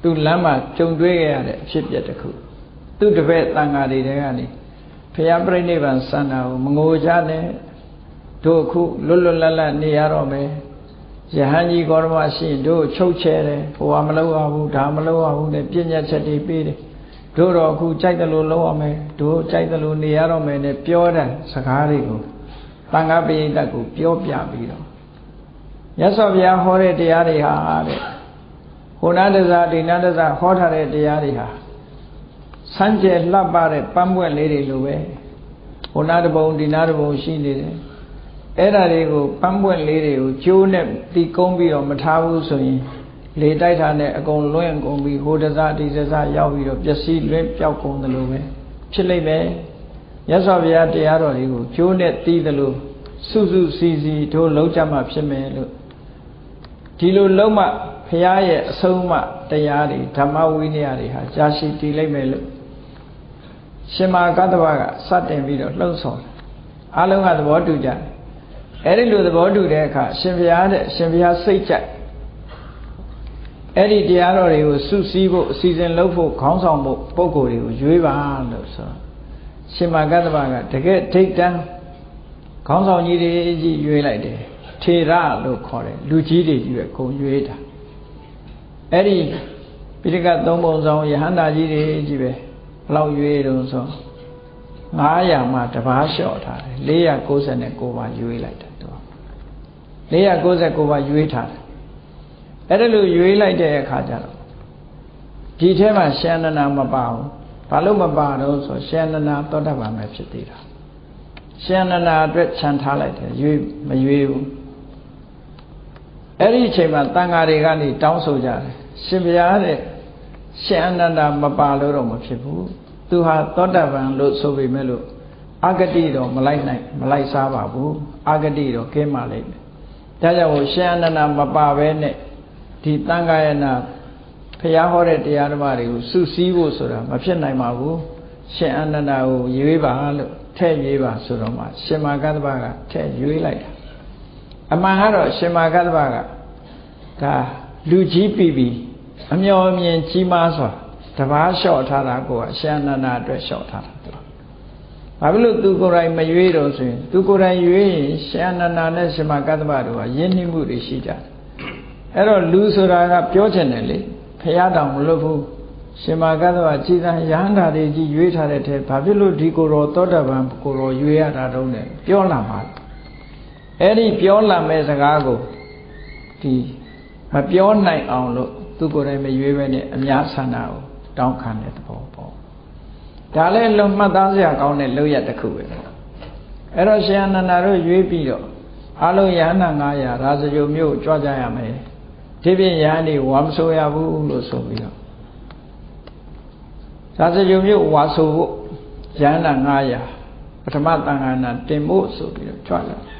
သူလမ်းမှာကြုံတွေ့ခဲ့ရတဲ့အဖြစ်ပြက်တစ်ခုသူတပည့်တန်ဃာတွေတဲကနေဖျားပြိဋိဘံစန္ဒာကိုမငိုကြနဲ့တို့အခုလွတ်လွတ်လပ်လပ်နေရတော့မယ်ယဟန်ကြီးကောရမရှိရင်တို့ချုပ်ချဲတယ်ဟိုကမလုပ်ရဘူးဒါမလုပ်ရဘူးနဲ့ပြည့်ညတ်ချက်တွေပေးတယ်တို့တော့အခုကြိုက်တယ်လို့လုပ်ရမယ်တို့ကြိုက်တယ်လို့နေရတော့မယ်နဲ့ပြောတဲ့စကားတွေကိုတန်ခါပိဋကကိုပြောပြပြီးတော့ မြတ်စွာဘုရားဟောတဲ့တရားတွေဟာတဲ့ဟိုနာတဇာဒီနာတဇာဟောထားတဲ့တရားတွေဟာစမ်းကြယ်လှပတဲ့ပန်းပွက်လေးတွေလိုပဲဟိုနာတပုံဒီနာတပုံရှိနေတယ်အဲ့ဒါတွေကိုပန်းပွက်လေးတွေကိုကျိုးနဲ့တီကုန်းပြီးတော့မထားဘူးဆိုရင်လေတိုက်တာနဲ့အကုန်လွင့်ကုန်ပြီးဟိုတဇာဒီတဇာရောက်ပြီးတော့ပျက်စီးလွင့်ပျောက်ကုန်တယ်လို့ပဲဖြစ်လိမ့်မယ်မြတ်စွာဘုရားတရားတော်တွေကိုကျိုးနဲ့တီးတယ်လို့စုစုစီစီတို့လုံးကြမှာဖြစ်မယ်လို့ ဒီလိုလုံးမဘုရားရဲ့အဆုံးအမတရားတွေဓမ္မဝိနည်းတွေဟာကြာရှည်တည်လိမ့်မယ်လို့ရှင်မာကတ္တဗကစတင်ပြီးတော့လှုံ့ဆော်တယ်အလုံးကသဘောတူကြတယ်အဲ့ဒီလိုသဘောတူတဲ့အခါရှင်ဘုရားတဲ့ရှင်ဘုရားစိတ်ကြိုက်အဲ့ဒီတရားတော်တွေကိုစုစည်းဖို့အစီအစဉ်လုပ်ဖို့ခေါင်းဆောင်ဖို့ပုံကိုယ်တွေကိုရွေးပါလို့ဆိုရှင်မာကတ္တဗကတကယ်ထိတ်တန်းခေါင်းဆောင်ကြီးတွေကြီးရွေးလိုက်တယ် ထေရလို့ခေါ်တယ်လူကြီးတွေကြီးပဲဂုံရွေးတာအဲ့ဒီပိဋကသုံးပုံဆောင်ယဟန္တာကြီးတွေကြီးပဲဘလောက်ရွေးတုံးဆို900မှတပားလျှော့ထားတယ်499ပါရွေးလိုက်တယ်သူ499ပါရွေးထားတယ်အဲ့ဒါလို့ရွေးလိုက်တဲ့အခါကျတော့ဒီထဲမှာရှန္ဒနာမပါဘူးဘာလို့မပါတော့ဆိုရှန္ဒနာသောတာပန်ပဲဖြစ်သေးတာရှန္ဒနာအတွက်ခြံထားလိုက်တယ်ရွေးမရွေးဘူး အဲ့ဒီအချိန်မှာတန်ဃာတွေကနေတောင်းဆိုကြတယ်ရှင်ဘုရားတဲ့ရှင်အနန္ဒာမပါလို့တော့မဖြစ်ဘူးသူဟာသောတာပန်လို့ဆိုပေမဲ့လို့အာဂတိတော့မလိုက်နိုင်မလိုက်စားပါဘူးအာဂတိတော့ကင်းပါလိမ့်မယ်ဒါကြောင့်ရှင်အနန္ဒာမပါဘဲနဲ့ဒီတန်ဃာယနာဖះဟောတဲ့တရားဓမ္မတွေကိုစုစည်းဖို့ဆိုတာမဖြစ်နိုင်ပါဘူးရှင်အနန္ဒာကိုရွေးပါလို့ထဲ့ရွေးပါဆိုတော့မှရှင်မာကတ္တဗကထဲ့ရွေးလိုက်တာ အမှန်ကတော့ရှင်မာကတ္တဗကဒါလူကြီးပြီပြီအမျော်မြင်ကြီးမားစွာတပားလျှော့ထားတာကိုအရှင်အနန္ဒာအတွက်လျှော့ထားတာဘာဖြစ်လို့သူကိုယ်တိုင်မရွေးတော့ဆိုရင်သူကိုယ်တိုင်ရွေးရင်ရှင်အနန္ဒာနဲ့ရှင်မကတ္တဗတို့ကယဉ်နှိမှုတွေရှိကြတယ်အဲ့တော့လူဆိုတာကပြောချင်တယ်လေဖះတောင်မလုပ်ဘူးရှင်မကတ္တဗကြည်သာရဟန္တာတွေကြီးရွေးထားတဲ့ထဲဘာဖြစ်လို့ဒီကိုယ်တော်သောတာပန်ကိုယ်တော်ရွေးရတာတုံးတယ်ပြောလာမှာ အဲ့ဒီပြောလာမဲ့စကားကိုဒီမပြောနိုင်အောင်လို့သူကိုယ်တိုင်မရွေးပဲနဲ့အများဆန္ဒကိုတောင်းခံတဲ့သဘောပေါ့ဒါလည်းလုံမှတ်သားစရာကောင်းတဲ့လောက်ရတစ်ခုပဲပေါ့အဲ့တော့ရှင်အနန္ဒာတို့ရွေးပြီးတော့အလုံးယဟနာ900ရာဇဂုံမျိုးကြွကြရမယ်ဒီပြင်ယဟန်ဒီဝါမဆိုရဘူးလို့ဆိုပြီးတော့ရာဇဂုံမျိုးဝါဆိုဖို့ယဟနာ900ပထမတန်ခါနာတင်ဖို့ဆိုပြီးတော့ကြွလာတ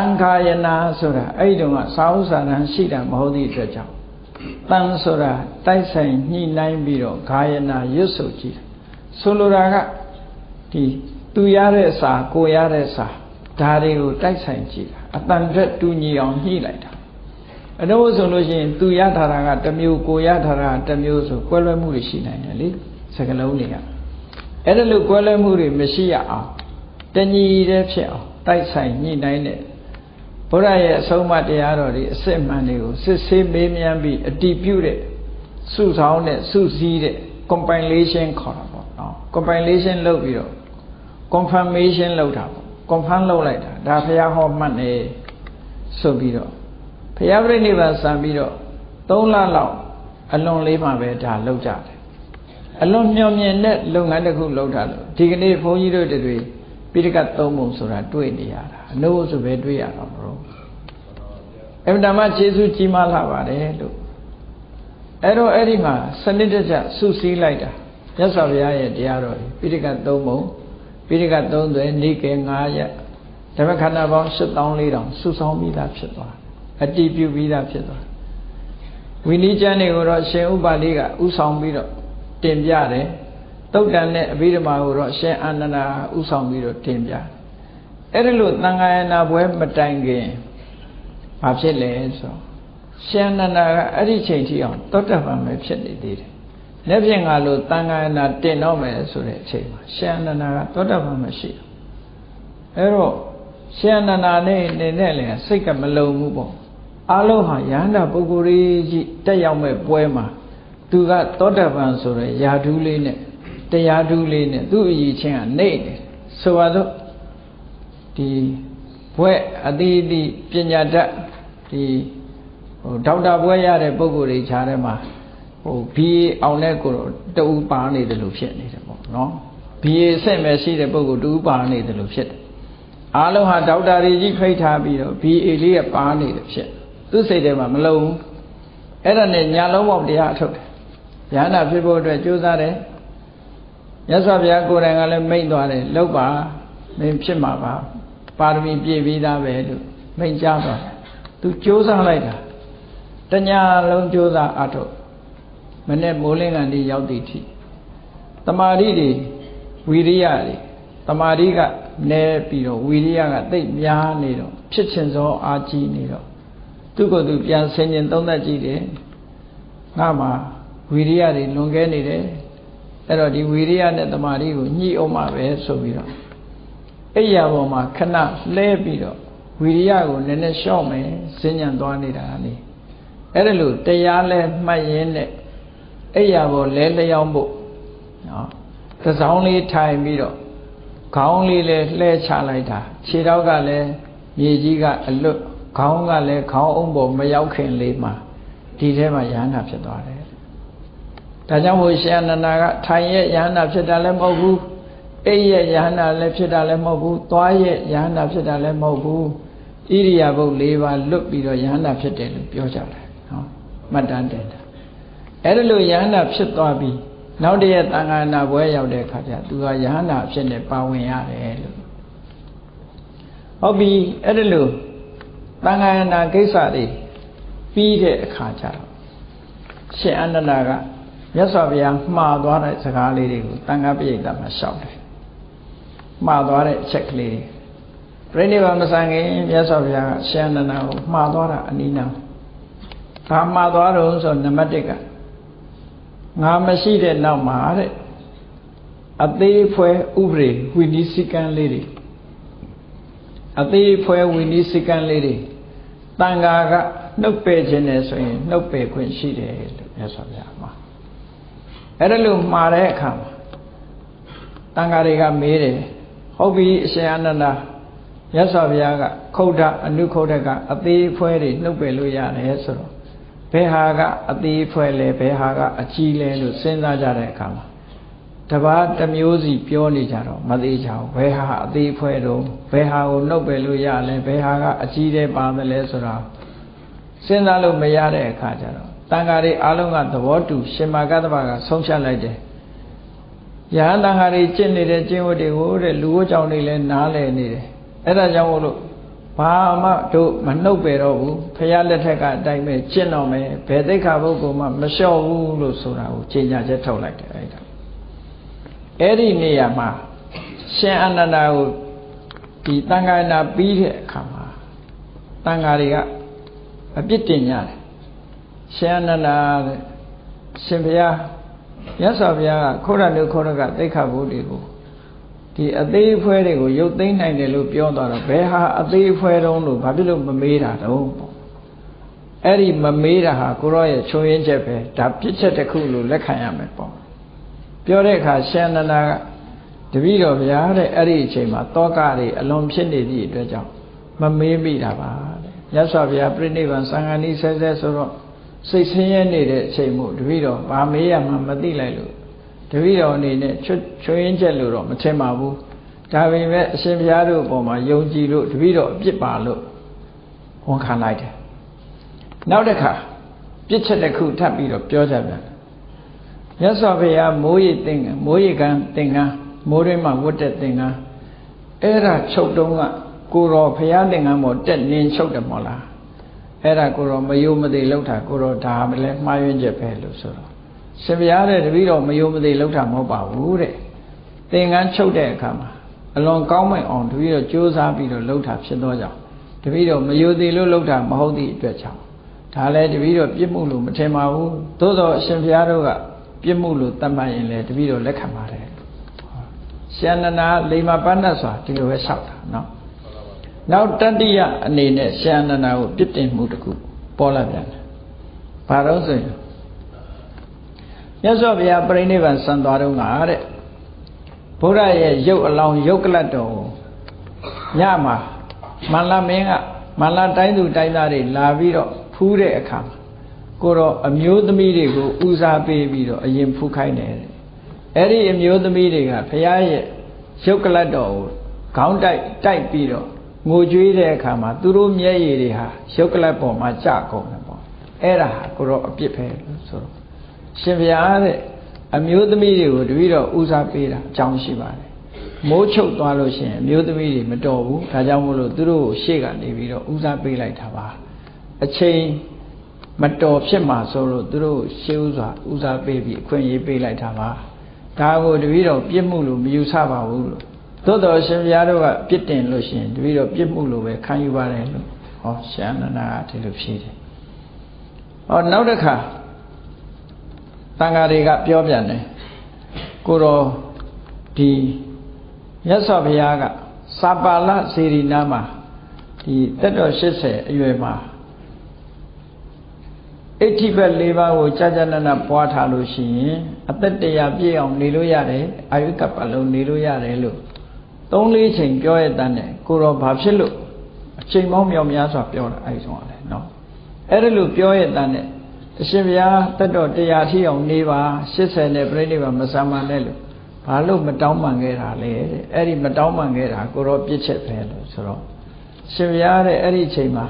န်ခါယနာဆိုတာအဲ့ဒီတုန်းကစာဥစာရန်ရှိတာမဟုတ်သည့်အတွက်ကြောင့်တန်ဆိုတာတိုက်ဆိုင်ညှိနှိုင်းပြီးတော့ဂါယနာရွတ်ဆိုကြည့်ဆိုလိုတာကဒီသူရတဲ့စာကိုရတဲ့စာဒါတွေကိုတိုက်ဆိုင်ကြည့်တာအတန်တက်တူညီအောင်ညှိလိုက်တာအတော့ဆိုလို့ရှိရင်သူရထားတာကတစ်မျိုးကိုရထားတာကတစ်မျိုးဆိုကွဲလွဲမှုတွေရှိနိုင်တယ်လေစကလုံးတွေကအဲ့ဒါလို့ကွဲလွဲမှုတွေမရှိရအောင်တညီတဲ့ဖြစ်အောင်တိုက်ဆိုင်ညှိနှိုင်းတဲ့ ဘုရားရဲ့အဆုံးအမတရားတော်တွေအစစ်မှန်တွေကိုစစ်ဆေးမေးမြန်းပြီးအတိပြုတဲ့စုဆောင်တဲ့စုစည်းတဲ့ compilation ခေါ်တာပေါ့နော် compilation လုပ်ပြီးတော့ confirmation လုပ်တာပေါ့ confirm လုပ်လိုက်တာဒါဘုရားဟောမှတ်နေဆိုပြီးတော့ဘုရားပြိဋိဘံစံပြီးတော့3လလောက်အလွန်လေးမှပဲဒါလုပ်ကြတယ်အလွန်မျှော်မြင်တဲ့လုပ်ငန်းတစ်ခုလုပ်တာလို့ဒီကနေ့ဘုန်းကြီးတို့တွေပိဋကတ်သုံးပုံဆိုတာတွေ့နေရတာ အနိုးဆိုပဲတွေ့ရတာမလို့အမှန်တမ်းခြေဆုကြီးမားလာပါတယ်လို့အဲ့တော့အဲ့ဒီမှာစနစ်တကျစုစည်းလိုက်တာမြတ်စွာဘုရားရဲ့တရားတော်ပိဋကတ်သုံးပုံပိဋကတ်သုံးသွဲနေကေ9ရက်ဓမ္မခန္ဓာပေါင်း7400စုဆောင်းပြီးသားဖြစ်သွားအတည်ပြုပြီးသားဖြစ်သွားဝိနည်းကျမ်းတွေကိုတော့ရှင်ဥပါလိကဥဆောင်ပြီးတော့တင်ပြတယ်တုတ်တန်နဲ့အဘိဓမ္မာကိုတော့ရှင်အာနန္ဒာဥဆောင်ပြီးတော့တင်ပြ အဲ့ဒါလို့သံဃာယနာပွဲမတိုင်ခင်ဘာဖြစ်လဲဆိုရှင်အာနန္ဒာကအဲ့ဒီချိန်ထိအောင်တောတ္တပံပဲဖြစ်နေသေးတယ်။လက်ဖြင့်ငါလို့သံဃာယနာတင်တော့မယ်ဆိုတဲ့အချိန်မှာရှင်အာနန္ဒာကတောတ္တပံမရှိဘူး။အဲ့တော့ရှင်အာနန္ဒာနဲ့နေနဲ့လည်းစိတ်ကမလုံဘူးပေါ့။အလုံးဟာယန္တာပုဂ္ဂိုလ်ကြီးတက်ရောက်မဲ့ပွဲမှာသူကသောတပန်ဆိုတဲ့ယာဓုလေးနဲ့တရားဓုလေးနဲ့သူ့အည်ချင်းကနေတယ်ဆိုတော့ ဒီဘွဲ့အတိအတိပညာတတ်ဒီဟိုဒေါက်တာဘွဲ့ရတဲ့ပုံကိုယ်တွေခြားထဲမှာဟို BA အောင်တဲ့ကိုတူပါနေတယ်လို့ဖြစ်နေတယ်ပေါ့နော် BA ဆက်မဲ့ရှိတဲ့ပုံကိုတူပါနေတယ်လို့ဖြစ်တယ်အားလုံးဟာဒေါက်တာတွေကြီးဖိတ်ထားပြီးတော့ BA လေးကပါနေတယ်ဖြစ်သူစိတ်ထဲမှာမလုံဘူးအဲ့ဒါနဲ့ညာလုံးပေါက်တရားအထုတ်တယ်ဉာဏ်ဖြစ်ဖို့အတွက်ကြိုးစားတယ်မြတ်စွာဘုရားကိုယ်တိုင်ကလည်းမိန့်သွားတယ်လောက်ပါမင်းဖြစ်မှာပါ ပါရမီပြည့်ပြီးသားပဲလို့မိန့်ကြားသွားတယ်သူကြိုးစားလိုက်တာတညာလုံးကြိုးစားအထုတ်မနဲ့မိုးလင်းကန်ဒီရောက်သည်ထိတမာရီတွေဝီရိယတွေတမာရီကနဲပြီးတော့ဝီရိယကတိတ်များနေတော့ဖြစ်ချင်သောအာကြီးနေတော့သူ့ကိုယ်သူပြန်ဆင်ញင်သုံးသပ်ကြည့်တယ်ငါမှာဝီရိယတွေလွန်ကဲနေတယ်အဲ့တော့ဒီဝီရိယနဲ့တမာရီကိုညှိအောင်မှာပဲဆိုပြီးတော့ အဲ့ရပေါ်မှာခဏလဲပြီးတော့ဝီရိယကိုနည်းနည်းလျှော့မယ်စဉ္ညာသွားနေတာလေအဲ့ဒါလို့တရားလဲမှတ်ရင်းနဲ့အဲ့ရပေါ်လဲလျောင်းဖို့နော်သစောင်းလေးထိုင်ပြီးတော့ခေါင်းလေးလဲလှဲချလိုက်တာခြေထောက်ကလည်းမြေကြီးကအလွတ်ခေါင်းကလည်းခေါင်းအုံပေါ်မရောက်ခင်လေးမှာဒီထဲမှာရဟန္တာဖြစ်သွားတယ်ဒါကြောင့်မို့ရှင်အနန္ဒာကထိုင်ရဲ့ယဟန္တာဖြစ်တာလည်းမဟုတ်ဘူး အိပ်ရဲ့ယဟန္တာလည်းဖြစ်တာလည်းမဟုတ်ဘူးသွားရဲ့ယဟန္တာဖြစ်တာလည်းမဟုတ်ဘူးဣရိယာပုတ်၄ပါးလွတ်ပြီးတော့ယဟန္တာဖြစ်တယ်လို့ပြောကြတယ်နော်မှတ်တမ်းတင်တာအဲ့ဒါလို့ယဟန္တာဖြစ်သွားပြီးနောက်တည့်ရဲ့တန်ခါနာဘွဲရောက်တဲ့အခါကျသူကယဟန္တာဖြစ်နေပါဝင်ရတယ်လို့ဟုတ်ပြီအဲ့ဒါလို့တန်ခါနာကိစ္စတွေပြီးတဲ့အခါကျတော့ရှင်အနန္ဒာကမြတ်စွာဘုရားမှားသွားတဲ့စကားလေးတွေကိုတန်ခါပိဋကမှာရှောက်တယ် မှားသွားတဲ့အချက်ကလေးတွေပြိဋိဘမဆန်ခင်မြတ်စွာဘုရားကရှင်အနန္ဒာကိုမှားသွားတာအနိနာဘာမှားသွားတော့ဆိုနံပါတ်1ကငါမရှိတဲ့နောက်မှာတဲ့အသေးဖွဲဥပဒေဝိနည်းစည်းကမ်းလေးတွေအသေးဖွဲဝိနည်းစည်းကမ်းလေးတွေတန်ဃာကနှုတ်ပယ်ခြင်းနဲ့ဆိုရင်နှုတ်ပယ်ခွင့်ရှိတယ်လို့မြတ်စွာဘုရားမှာအဲ့ဒါလို့မှားတဲ့အခါမှာတန်ဃာတွေကမေးတယ် ဟုတ်ပြီအရှင်အနန္ဒာမြတ်စွာဘုရားကခုတ်တာအနုခုတ်တဲ့ကအသေးဖွဲတွေနှုတ်ပယ်လို့ရတယ်ဆိုတော့ဘယ်ဟာကအသေးဖွဲလဲဘယ်ဟာကအကြီးလဲလို့စဉ်းစားကြတဲ့အခါမှာတပါးတစ်မျိုးစီပြောနေကြတော့မသေးချောင်းဘယ်ဟာအသေးဖွဲတော့ဘယ်ဟာကိုနှုတ်ပယ်လို့ရလဲဘယ်ဟာကအကြီးတဲ့ပါတယ်လဲဆိုတော့စဉ်းစားလို့မရတဲ့အခါကျတော့တန်ဃာတွေအားလုံးကသဘောတူရှင်မာကတ္တဗကဆုံးဖြတ်လိုက်တယ် ယဟန်တန်ဃာတွေကျင့်နေတဲ့ကျင့်ဝတ်တွေကိုတဲ့လူဝတ်ကြောင့်တွေလည်းနားလည်နေတယ်အဲ့ဒါကြောင့်မို့လို့ဘာမှတို့မနှုတ်ပေတော့ဘူးဖရာလက်ထက်ကအတိုင်းပဲကျင့်တော့မယ်ဘယ်သိက္ခာပုဂ္ဂိုလ်မှမလျှော့ဘူးလို့ဆိုတာကိုကြေညာချက်ထုတ်လိုက်တယ်အဲ့ဒါအဲ့ဒီနေရာမှာရှင်အနန္ဒာကိုဒီတန်ခါနာပြီးတဲ့အခါမှာတန်ခါတွေကအပြစ်တင်ကြတယ်ရှင်အနန္ဒာတဲ့ရှင်ဘုရား မြတ်စွာဘုရားကခေါရနုခေါရကသိက္ခာပုဒ်တွေကိုဒီအသေးအဖွဲတွေကိုရုပ်သိမ်းနိုင်တယ်လို့ပြောသွားတော့ဘယ်ဟာအသေးအဖွဲတုံးလို့ဘာဖြစ်လို့မမေးတာတုံးပေါ့အဲ့ဒီမမေးတာဟာကိုရောရဲ့ချုံရင်းချက်ပဲဒါပြစ်ချက်တစ်ခုလို့လက်ခံရမယ်ပေါ့ပြောတဲ့အခါရှင်နန္ဒာကတပည့်တော်ဗျာတဲ့အဲ့ဒီအချိန်မှာတောကတွေအလွန်ဖြစ်နေသည့်အတွက်ကြောင့်မမေးမိတာပါတဲ့မြတ်စွာဘုရားပြိဋိဘံသံဃာနီးဆဲဆဲဆိုတော့ စိတ်ဆင်းရဲနေတဲ့အချိန်မို့တပည့်တော်ဗာမေးရမှမသိလိုက်လို့တပည့်တော်အနေနဲ့ချွတ်ချွင်းချက်လို့တော့မထင်ပါဘူးဒါပေမဲ့အရှင်ဘုရားတို့အပေါ်မှာယုံကြည်လို့တပည့်တော်အပြစ်ပါလို့ဝန်ခံလိုက်တယ်နောက်တစ်ခါပြစ်ချက်တစ်ခုထပ်ပြီးတော့ပြောကြပြန်မြတ်စွာဘုရားမိုးရိပ်သင်္ကန်းမိုးရိပ်ကန်းသင်္ကန်းမိုးတွင်းမှာဝတ်တဲ့သင်္ကန်းအဲ့ဒါချုပ်တုံးကကိုတော်ဘုရားသင်္ကန်းပေါ်တက်နင်းချုပ်တယ်မို့လား အဲ့ဒါကိုတော်မယုံမသိလောက်တာကိုတော်ဒါမလဲမှားယွင်းချက်ပဲလို့ဆိုတော့ရှင်ဘုရားတဲ့တပည့်တော်မယုံမသိလောက်တာမဟုတ်ပါဘူးတဲ့သင်္ကန်းချုပ်တဲ့အခါမှာအလွန်ကောင်းမဲ့အောင်တပည့်တော်ကြိုးစားပြီးတော့လှုပ်တာဖြစ်သောကြောင့်တပည့်တော်မယုံသေးလို့လှုပ်တာမဟုတ်သည့်အတွက်ကြောင့်ဒါလည်းတပည့်တော်ပြစ်မှုလို့မထင်ပါဘူးသို့တော့အရှင်ဘုရားတို့ကပြစ်မှုလို့တတ်မှတ်ရင်လည်းတပည့်တော်လက်ခံပါတယ်ရှန္ဒနာလိမ္မာပဏ္ဏစွာဒီလိုပဲလျှောက်တာနော် နောက်တတိယအနေနဲ့ရှန္ဒနာကိုပြစ်တင်မှုတစ်ခုပေါ်လာပြန်တယ်ဘာလို့ဆိုရင်မြတ်စွာဘုရားပြိဋိဘံစံသွားတော့ငါတဲ့ဘုရားရဲ့ရုပ်အလောင်းရုပ်ကလတ်တော်ညမှာမန္လမင်းကမန္လတိုင်းသူတိုင်းသားတွေလာပြီးတော့ဖူးတဲ့အခါမှာကိုတော့အမျိုးသမီးတွေကိုဦးစားပေးပြီးတော့အရင်ဖူးခိုင်းတယ်အဲ့ဒီအမျိုးသမီးတွေကဘုရားရဲ့ရုပ်ကလတ်တော်ကိုခေါင်းတိုက်တိုက်ပြီးတော့ ငိုကြွေးတဲ့အခါမှာသူတို့မျက်ရည်တွေဟာရုပ်ကလတ်ပေါ်မှာကြကုန်တယ်ပေါ့အဲ့ဒါဟာကိုတော့အပြစ်ပဲဆိုတော့ရှင်ဘုရားတဲ့အမျိုးသမီးတွေကိုတပည့်တော်ဦးစားပေးတာအကြောင်းရှိပါတယ်မိုးချုပ်သွားလို့ရှိရင်အမျိုးသမီးတွေမတော်ဘူးဒါကြောင့်မို့လို့သူတို့ကိုရှေ့ကနေပြီးတော့ဦးစားပေးလိုက်တာပါအချိန်မတော်ဖြစ်မှာဆိုလို့သူတို့ရှေးဥစွာဦးစားပေးပြီးအခွင့်အရေးပေးလိုက်တာပါဒါကိုတပည့်တော်ပြစ်မှုလို့မယူဆပါဘူးလို့ သို့တော်ရှင်ဘုရားတို့ကပြစ်တင်လို့ရှိရင်တပည့်တော်ပြစ်မှုလို့ပဲခံယူပါတယ်လို့ဟောရှန္ဒနာကဒီလိုဖြေတယ်ဟောနောက်တစ်ခါတန်ဃာတွေကပြောပြန်တယ်ကိုတော်ဒီမြတ်စွာဘုရားကစာပါဠစေရီနာမှာဒီတက်တော်80အရွယ်မှာအဋ္ဌိဘက်၄ပါးကိုကြာကြာနာနာပွားထားလို့ရှိရင်အသက်တရာပြည့်အောင်နေလို့ရတယ်အာယုကပ္ပလုံးနေလို့ရတယ်လို့ သုံးလေးချိန်ပြောရတဲ့နဲ့ကိုတော်ဘာဖြစ်လို့အချိန်ပေါင်းမြောက်များစွာပြောတာအဲဒီဆုံးရတယ်နော်အဲ့ဒါလို့ပြောရတဲ့နဲ့အရှင်ဘုရားတတ်တော်တရားထီအောင်နေပါ80နဲ့ပြိဋိဘမဆာမနဲ့လို့ဘာလို့မတောင်းပန်ခဲ့တာလဲတဲ့အဲ့ဒီမတောင်းပန်ခဲ့တာကိုတော့ပြစ်ချက်ပဲလို့ဆိုတော့ရှင်ဘုရားတဲ့အဲ့ဒီအချိန်မှာ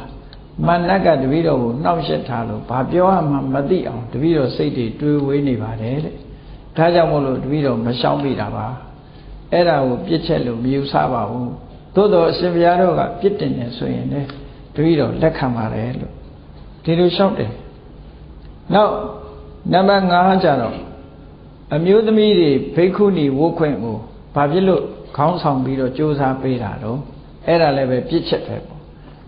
မနတ်ကတပည့်တော်ကိုနှောက်ယှက်ထားလို့ဘာပြောရမှမသိအောင်တပည့်တော်စိတ်တွေတွေးဝေးနေပါတယ်တဲ့ဒါကြောင့်မို့လို့တပည့်တော်မရှောင်မိတာပါ အဲ့ဒါကိုပြစ်ချက်လို့မယူဆပါဘူးသို့တော်အရှင်ဘုရားတို့ကပြစ်တင်နေဆိုရင်လည်းတပည့်တော်လက်ခံပါတယ်လို့ဒီလိုလျှောက်တယ်နောက်နံပါတ်5ကျတော့အမျိုးသမီးတွေဘိက္ခုနီဝုတ်ခွင့်ကိုဘာဖြစ်လို့ခေါင်းဆောင်ပြီးတော့ကြိုးစားပေးတာတော့အဲ့ဒါလည်းပဲပြစ်ချက်ပဲပေါ့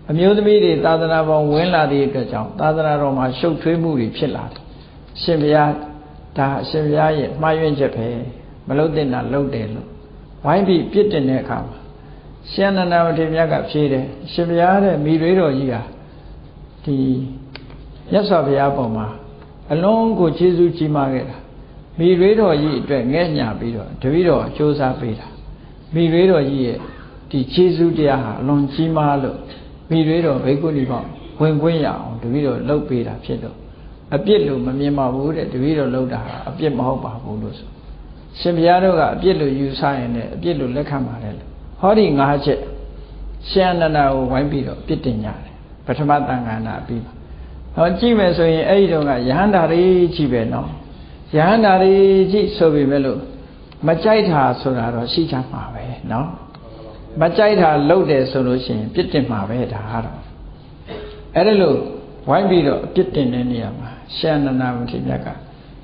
အမျိုးသမီးတွေသာသနာပေါ်ဝင်လာတဲ့အတွက်ကြောင့်သာသနာတော်မှာရှုပ်ထွေးမှုတွေဖြစ်လာတယ်ရှင်ဘုရားဒါရှင်ဘုရားရဲ့မှားယွင်းချက်ပဲမလုတ်တင်တာလုတ်တယ်လို့ ဝိုင်းပြီးပြစ်တင်တဲ့အခါမှာရှင်နန္ဒမထေရမြတ်ကဖြေတယ်ရှင်ဘုရားတဲ့မိတွေတော်ကြီးဟာဒီမြတ်စွာဘုရားပုံမှာအလုံးကိုကျေးဇူးကြီးမားခဲ့တာမိတွေတော်ကြီးအတွက်ငဲ့ညာပြီးတော့တပည့်တော်စ조사ပေးတာမိတွေတော်ကြီးရဲ့ဒီကျေးဇူးတရားဟာအလွန်ကြီးမားလို့မိတွေတော်ဘိက္ခုနီပေါင်းဝင်ခွင့်ရအောင်တပည့်တော်လှုပ်ပေးတာဖြစ်တော့အပြစ်လို့မမြင်ပါဘူးတဲ့တပည့်တော်လှုပ်တာဟာအပြစ်မဟုတ်ပါဘူးလို့ဆို ရှင်ဘုရားတို့ကအပြစ်လို့ယူဆရင်လည်းအပြစ်လို့လက်ခံပါတယ်လို့ဟောဒီ၅ချက်ရှင်အနန္ဒာကိုဝိုင်းပြီးတော့ပြစ်တင်ကြတယ်ပထမတန်ခါနာပြီးပါဟောကြည့်မယ်ဆိုရင်အဲ့ဒီတော့ကယဟန္တာတွေကြီးပဲနော်ယဟန္တာတွေကြီးဆိုပေမဲ့လို့မကြိုက်တာဆိုတာတော့ရှိချမှာပဲနော်မကြိုက်တာလုပ်တယ်ဆိုလို့ရှိရင်ပြစ်တင်မှာပဲဒါကတော့အဲ့ဒါလို့ဝိုင်းပြီးတော့ပြစ်တင်တဲ့နေရာမှာရှန္ဒနာမထေရက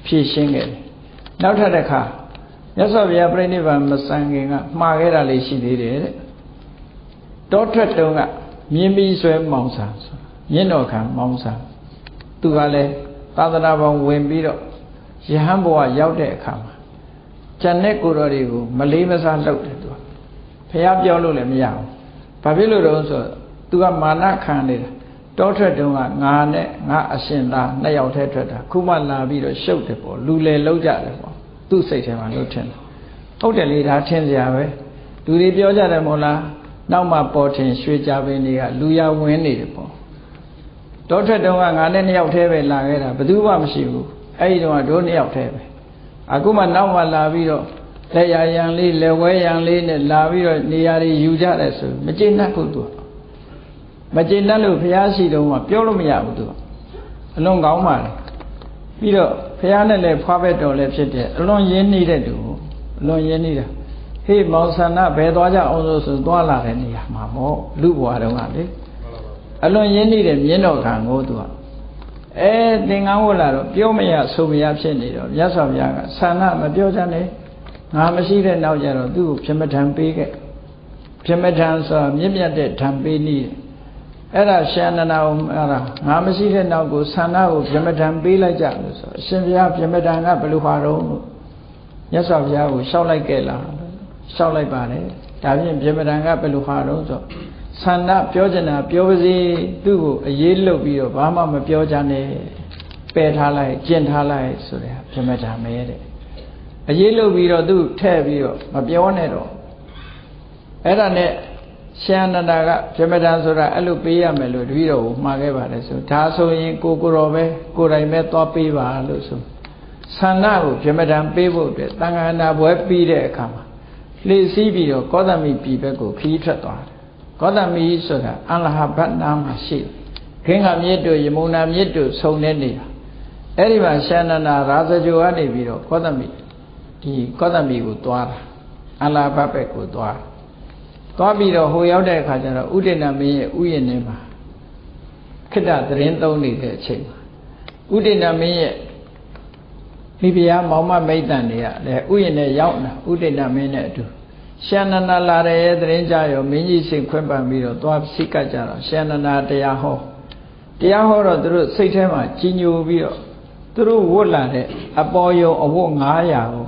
ဖြည့်ရှင်းခဲ့တယ်နောက်ထပ်တစ်ခါ မြတ်စွာဘုရားပြိဋိဘံမဆန်ခင်ကမှားခဲ့တာလေးရှိသေးတယ်တဲ့တောထွက်တုံးကမြင်းပြီးဆွဲမောင်ဆာမြင့်တော်ခံမောင်ဆာသူကလည်းသာသနာပေါင်းဝင်ပြီးတော့ယဟန်ဘဝရောက်တဲ့အခါမှာကျန်တဲ့ကိုယ်တော်တွေကိုမလေးမစားလုပ်တယ်သူကဖះပြောလို့လည်းမရဘူးဘာဖြစ်လို့တော့ဆိုသူကမာနခံနေတာတောထွက်တုံးကငါနဲ့ငါအရှင်သားနှစ်ယောက်တည်းထွက်တာခုမှလာပြီးတော့ရှုပ်တယ်ပေါ့လူလေလောက်ကြတယ်ပေါ့ သူ့စိတ်ထဲမှာလို့ထင်တယ်ဟုတ်တယ်လေဒါထင်စရာပဲလူတွေပြောကြတယ်မို့လားနောက်မှပေါ်ထင်ရွှေကြပင်တွေကလူရဝင်းနေတယ်ပေါ့တောထွက်တုံးကငါနဲ့နှစ်ယောက်တည်းပဲလာခဲ့တာဘယ်သူမှမရှိဘူးအဲ့ဒီတော့တို့နှစ်ယောက်တည်းပဲအခုမှနောက်မှလာပြီးတော့လက်ရရန်လေးလက်ဝဲရန်လေးနဲ့လာပြီးတော့နေရာတွေယူကြတယ်ဆိုမကျေနပ်ဘူးသူကမကျေနပ်လို့ဘုရားရှိတုံးကပြောလို့မရဘူးသူကအလွန်ကောင်းပါလေပြီးတော့ ဘုရားနဲ့လည်းဖွားဘက်တော်လည်းဖြစ်တယ်အလွန်ရင်းနှီးတဲ့သူအလွန်ရင်းနှီးတာဟေးမောင်ဆန္ဒဘယ်သွားကြအောင်လို့ဆိုသွားလာတဲ့နေရာမှာပေါ့လူဘွားတုံးကလေအလွန်ရင်းနှီးတဲ့မြင်းတော်ခံကိုသူကအဲသင်္ကန်းဝတ်လာတော့ပြောမရဆိုမရဖြစ်နေတော့မြတ်စွာဘုရားကဆန္ဒမပြောချင်နဲ့ငါမရှိတဲ့နောက်ကျတော့သူ့ကိုပြမထံပေးခဲ့ပြမထံဆိုမြင့်မြတ်တဲ့ထံပေးနည်း အဲ့ဒါရှန္ဒနာကိုအဲ့ဒါငါမရှိတဲ့နောက်ကိုဆန္ဒကိုပြမထံပေးလိုက်ကြလို့ဆိုအရှင်ဘုရားပြမထံကဘယ်လိုဟာတော့မြတ်စွာဘုရားကိုရှောက်လိုက်ခဲ့လားရှောက်လိုက်ပါတယ်ဒါဖြင့်ပြမထံကဘယ်လိုဟာတော့ဆိုဆန္ဒပြောချင်တာပြောပါစေသူ့ကိုအေးလုတ်ပြီးတော့ဘာမှမပြောကြနဲ့ပယ်ထားလိုက်ကျင့်ထားလိုက်ဆိုတဲ့ပြမထံမဲတဲ့အရေးလုတ်ပြီးတော့သူ့ထဲ့ပြီးတော့မပြောနဲ့တော့အဲ့ဒါနဲ့ ရှင်အနန္ဒာကပြမတန်ဆိုတာအဲ့လိုပေးရမယ်လို့တပည့်တော်ကိုမှာခဲ့ပါတယ်ဆိုဒါဆိုရင်ကိုကိုတော်ပဲကိုယ်တိုင်ပဲသွားပေးပါလို့ဆိုဆန္ဒကိုပြမတန်ပေးဖို့အတွက်တန်ခါနာပွဲပြီးတဲ့အခါမှာလှည့်စည်းပြီးတော့ကောသမီပြည်ဘက်ကိုခီးထွက်သွားတယ်ကောသမီဆိုတာအလဟဘတ်နာမှာရှိတယ်ခင်္ဃမြစ်တို့ယမုန်နာမြစ်တို့ဆုံနေနေတာအဲ့ဒီမှာရှင်နန္ဒာရာဇဂိုကနေပြီးတော့ကောသမီဒီကောသမီကိုသွားတာအလဟဘတ်ဘက်ကိုသွားတယ် သွားပြီးတော့ဟိုရောက်တဲ့အခါကျတော့ဥဒိဏမင်းရဲ့ဥယျာဉ်ထဲမှာခိတ္တသတင်းသုံးနေတဲ့အချိန်မှာဥဒိဏမင်းရဲ့မိဖုရားမောင်မမိတ်တန်တွေကလည်းဥယျာဉ်နဲ့ရောက်လာဥဒိဏမင်းနဲ့အတူရှန္ဒနာလာတဲ့သတင်းကြရောမင်းကြီးစိတ်ခွင့်ပန်ပြီးတော့သွားစိတ်ကကြတော့ရှန္ဒနာတရားဟောတရားဟောတော့သူတို့စိတ်ထဲမှာကြီးညိုပြီးတော့သူတို့ဝတ်လာတဲ့အပေါ်ယုံအဝတ်900ကို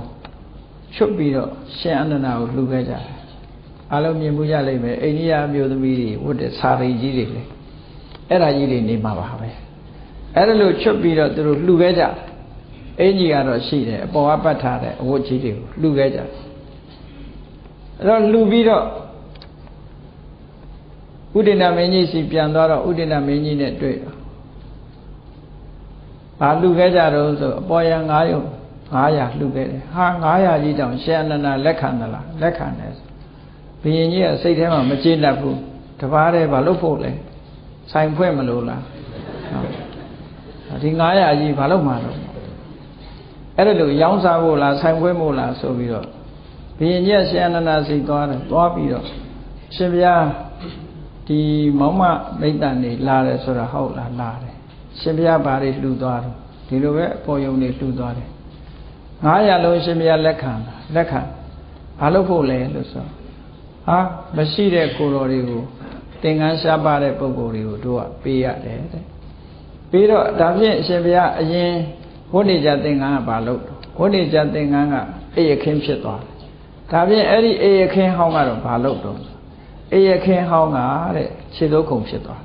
ချွတ်ပြီးတော့ရှင်အနန္ဒာကိုလှူခဲ့ကြတယ် အားလုံးမြင်မှုရလိမ့်မယ်အိန္ဒိယမျိုးသမီးတွေဝတ်တဲ့စာရီကြီးတွေလေအဲ့ဒါကြီးတွေနေမှာပါပဲအဲ့ဒါလို့ချွတ်ပြီးတော့သူတို့လှူခဲ့ကြအင်ကြီးကတော့ရှိတယ်အပေါ်ကပတ်ထားတဲ့အဝတ်ကြီးတွေကိုလှူခဲ့ကြအဲ့တော့လှူပြီးတော့ဥဒိဏမင်းကြီးစီပြန်သွားတော့ဥဒိဏမင်းကြီးနဲ့တွေ့တော့ဘာလှူခဲ့ကြတော့ဆိုအပေါ်ရ9ရုံ900လှူခဲ့တယ်ဟာ900ကြီးတောင်ရှေအနန္ဒလက်ခံသလားလက်ခံတယ် ဘုရင်ကြီးကစိတ်ထဲမှာမကျေနပ်ဘူးတပားတည်းဘာလို့ဖို့လဲဆိုင်ဖွင့်မလို့လားဒီ900ကြီးဘာလို့မှတော့အဲ့ဒါလို့ရောင်းစားဖို့လားဆိုင်ဖွင့်ဖို့လားဆိုပြီးတော့ဘုရင်ကြီးကရှင်အနန္ဒစိတ်သွားတယ်သွားပြီးတော့ရှင်ဘုရားဒီမောင်မမိတ်တန်နေလာတယ်ဆိုတာဟုတ်လားလာတယ်ရှင်ဘုရားဘာတွေလှူသွားတော့ဒီလိုပဲအပေါ်ယုံနေလှူသွားတယ်900လုံးရှင်ဘုရားလက်ခံလက်ခံဘာလို့ဖို့လဲလို့ဆို ဟာမရှိတဲ့ကိုယ်တော်တွေကိုသင်္ကန်းရှားပါတဲ့ပုံကိုယ်တွေကိုတို့ကပေးရတယ်တဲ့ပြီးတော့ဒါဖြင့်အရှင်ဘုရားအရင်ဝိနေကြသင်္ကန်းကဘာလို့ဝိနေကြသင်္ကန်းကအေးရခင်းဖြစ်သွားတယ်ဒါဖြင့်အဲ့ဒီအေးရခင်းဟောင်းကတော့ဘာလို့တော့အေးရခင်းဟောင်းကတဲ့ခြေသုတ်ခုံဖြစ်သွား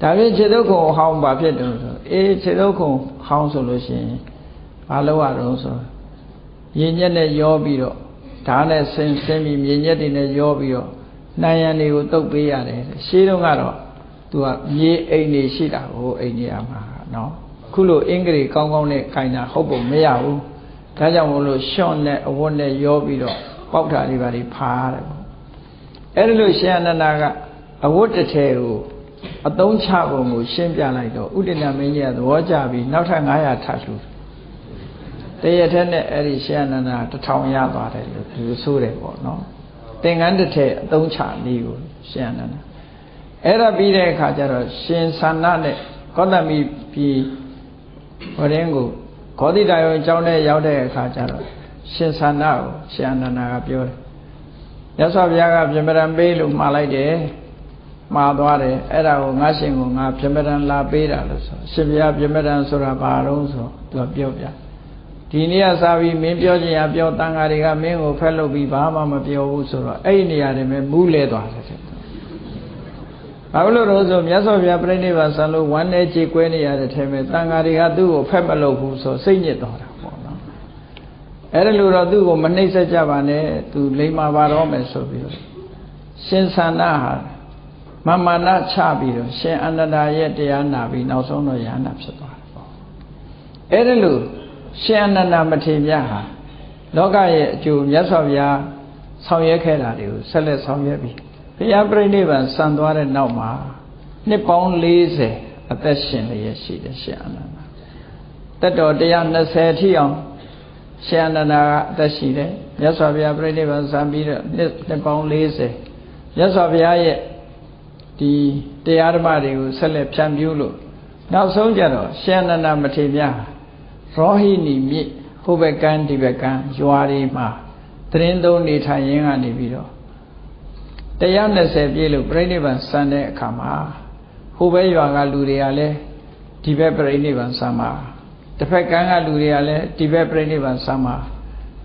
ဒါဖြင့်ခြေသုတ်ခုံဟောင်းဘာဖြစ်တယ်ဆိုအေးခြေသုတ်ခုံဟောင်းဆိုလို့ရှိရင်ဘာလို့ရတော့ဆိုရင်ညက်နဲ့ရောပြီးတော့ ဓာတ်နဲ့ဆင်းဆင်းပြီးမြင်ညက်တွေနဲ့ရောပြီးတော့နိုင်ရန်တွေကိုတုတ်ပေးရတယ်ရှင်းတော့ကတော့သူကမြေအိမ်နေရှိတာဟိုအိမ်နေရမှာနော်ခုလိုအင်္ဂလိပ်ကောင်းကောင်းနဲ့ခိုင်တာဟုတ်ပုံမရဘူးဒါကြောင့်မို့လို့ရှော့နဲ့အဝတ်နဲ့ရောပြီးတော့ပေါက်တာတွေပါတွေဖားတယ်ပေါ့အဲ့ဒါလို့ရှင်အနန္ဒာကအဝတ်တစ်ထည်ကိုအသုံးချပုံကိုရှင်းပြလိုက်တော့ဥဒိဏမင်းကြီးကသဘောကျပြီးနောက်ထပ်900ထပ်လှူတ ရထက်နဲ့အဲ့ဒီရှင်အနန္ဒာတထောင်ရသွားတယ်လို့သူဆိုတယ်ပေါ့နော်သင်္ကန်းတစ်ထည်အသုံးချနည်းကိုရှင်အနန္ဒာအဲ့ဒါပြီးတဲ့အခါကျတော့ရှင်သန္နနဲ့ကောသမိပြည်ဟောရင်ကိုခောတိတာယောအကြောင်းနဲ့ရောက်တဲ့အခါကျတော့ရှင်သန္နကိုရှင်အနန္ဒာကပြောတယ်မြတ်စွာဘုရားကပြမရံပေးလို့မှားလိုက်တယ်မှားသွားတယ်အဲ့ဒါကိုငါရှင်ကိုငါပြမရံလာပေးတာလို့ဆိုရှင်ဘုရားပြမရံဆိုတာဘာတော့ဆိုသူကပြောပြ ဒီနေ့ကစာပြီးမင်းပြောချင်ရပြောတန်ဃာတွေကမင်းကိုဖက်လုပ်ပြီးဘာမှမပြောဘူးဆိုတော့အဲ့ဒီနေရာတွေမှာမူးလဲသွားတယ်တဲ့ဘာလို့လို့ဆိုမြတ်စွာဘုရားပြိဋိဘံဆံလို့ဝမ်းနေကြေကွဲနေရတဲ့ထဲမှာတန်ဃာတွေကသူ့ကိုဖက်မလုပ်ဘူးဆိုစိတ်ညစ်သွားတာပေါ့နော်အဲ့ဒါလို့တော့သူ့ကိုမနှိမ့်ဆက်ကြပါနဲ့သူလိမ္မာပါတော့မယ်ဆိုပြီးတော့ရှင်သန္တာဟာမမာနချပြီးတော့ရှင်အနန္ဒာရဲ့တရားနာပြီးနောက်ဆုံးတော့ယန္တာဖြစ်သွားတယ်ပေါ့အဲ့ဒါလို့ ရှင်အနန္ဒာမထေရဟာလောကရဲ့အကျိုးမြတ်စွာဘုရားဆောင်ရွက်ခဲ့တာတွေကိုဆက်လက်ဆောင်ရွက်ပြီးဘုရားပြိဋိဘံစံသွားတဲ့နောက်မှာနှစ်ပေါင်း40အသက်ရှင်လျက်ရှိတယ်ရှင်အနန္ဒာတက်တော်120ထိအောင်ရှင်အနန္ဒာကအသက်ရှိတယ်မြတ်စွာဘုရားပြိဋိဘံစံပြီးတော့နှစ်နှစ်ပေါင်း40မြတ်စွာဘုရားရဲ့ဒီတရားဓမ္မတွေကိုဆက်လက်ဖြန့်ဖြူးလို့နောက်ဆုံးကြတော့ရှင်အနန္ဒာမထေရ ရောဟိနီမြစ်ဟိုဘက်ကန်းဒီဘက်ကန်းရွာတွေမှာတရင်သုံးနေထိုင်ရင်းကနေပြီးတော့120ပြည့်လို့ပြိဋိဘံစံတဲ့အခါမှာဟိုဘက်ရွာကလူတွေကလည်းဒီဘက်ပြိဋိဘံစံမှာတစ်ဖက်ကန်းကလူတွေကလည်းဒီဘက်ပြိဋိဘံစံမှာ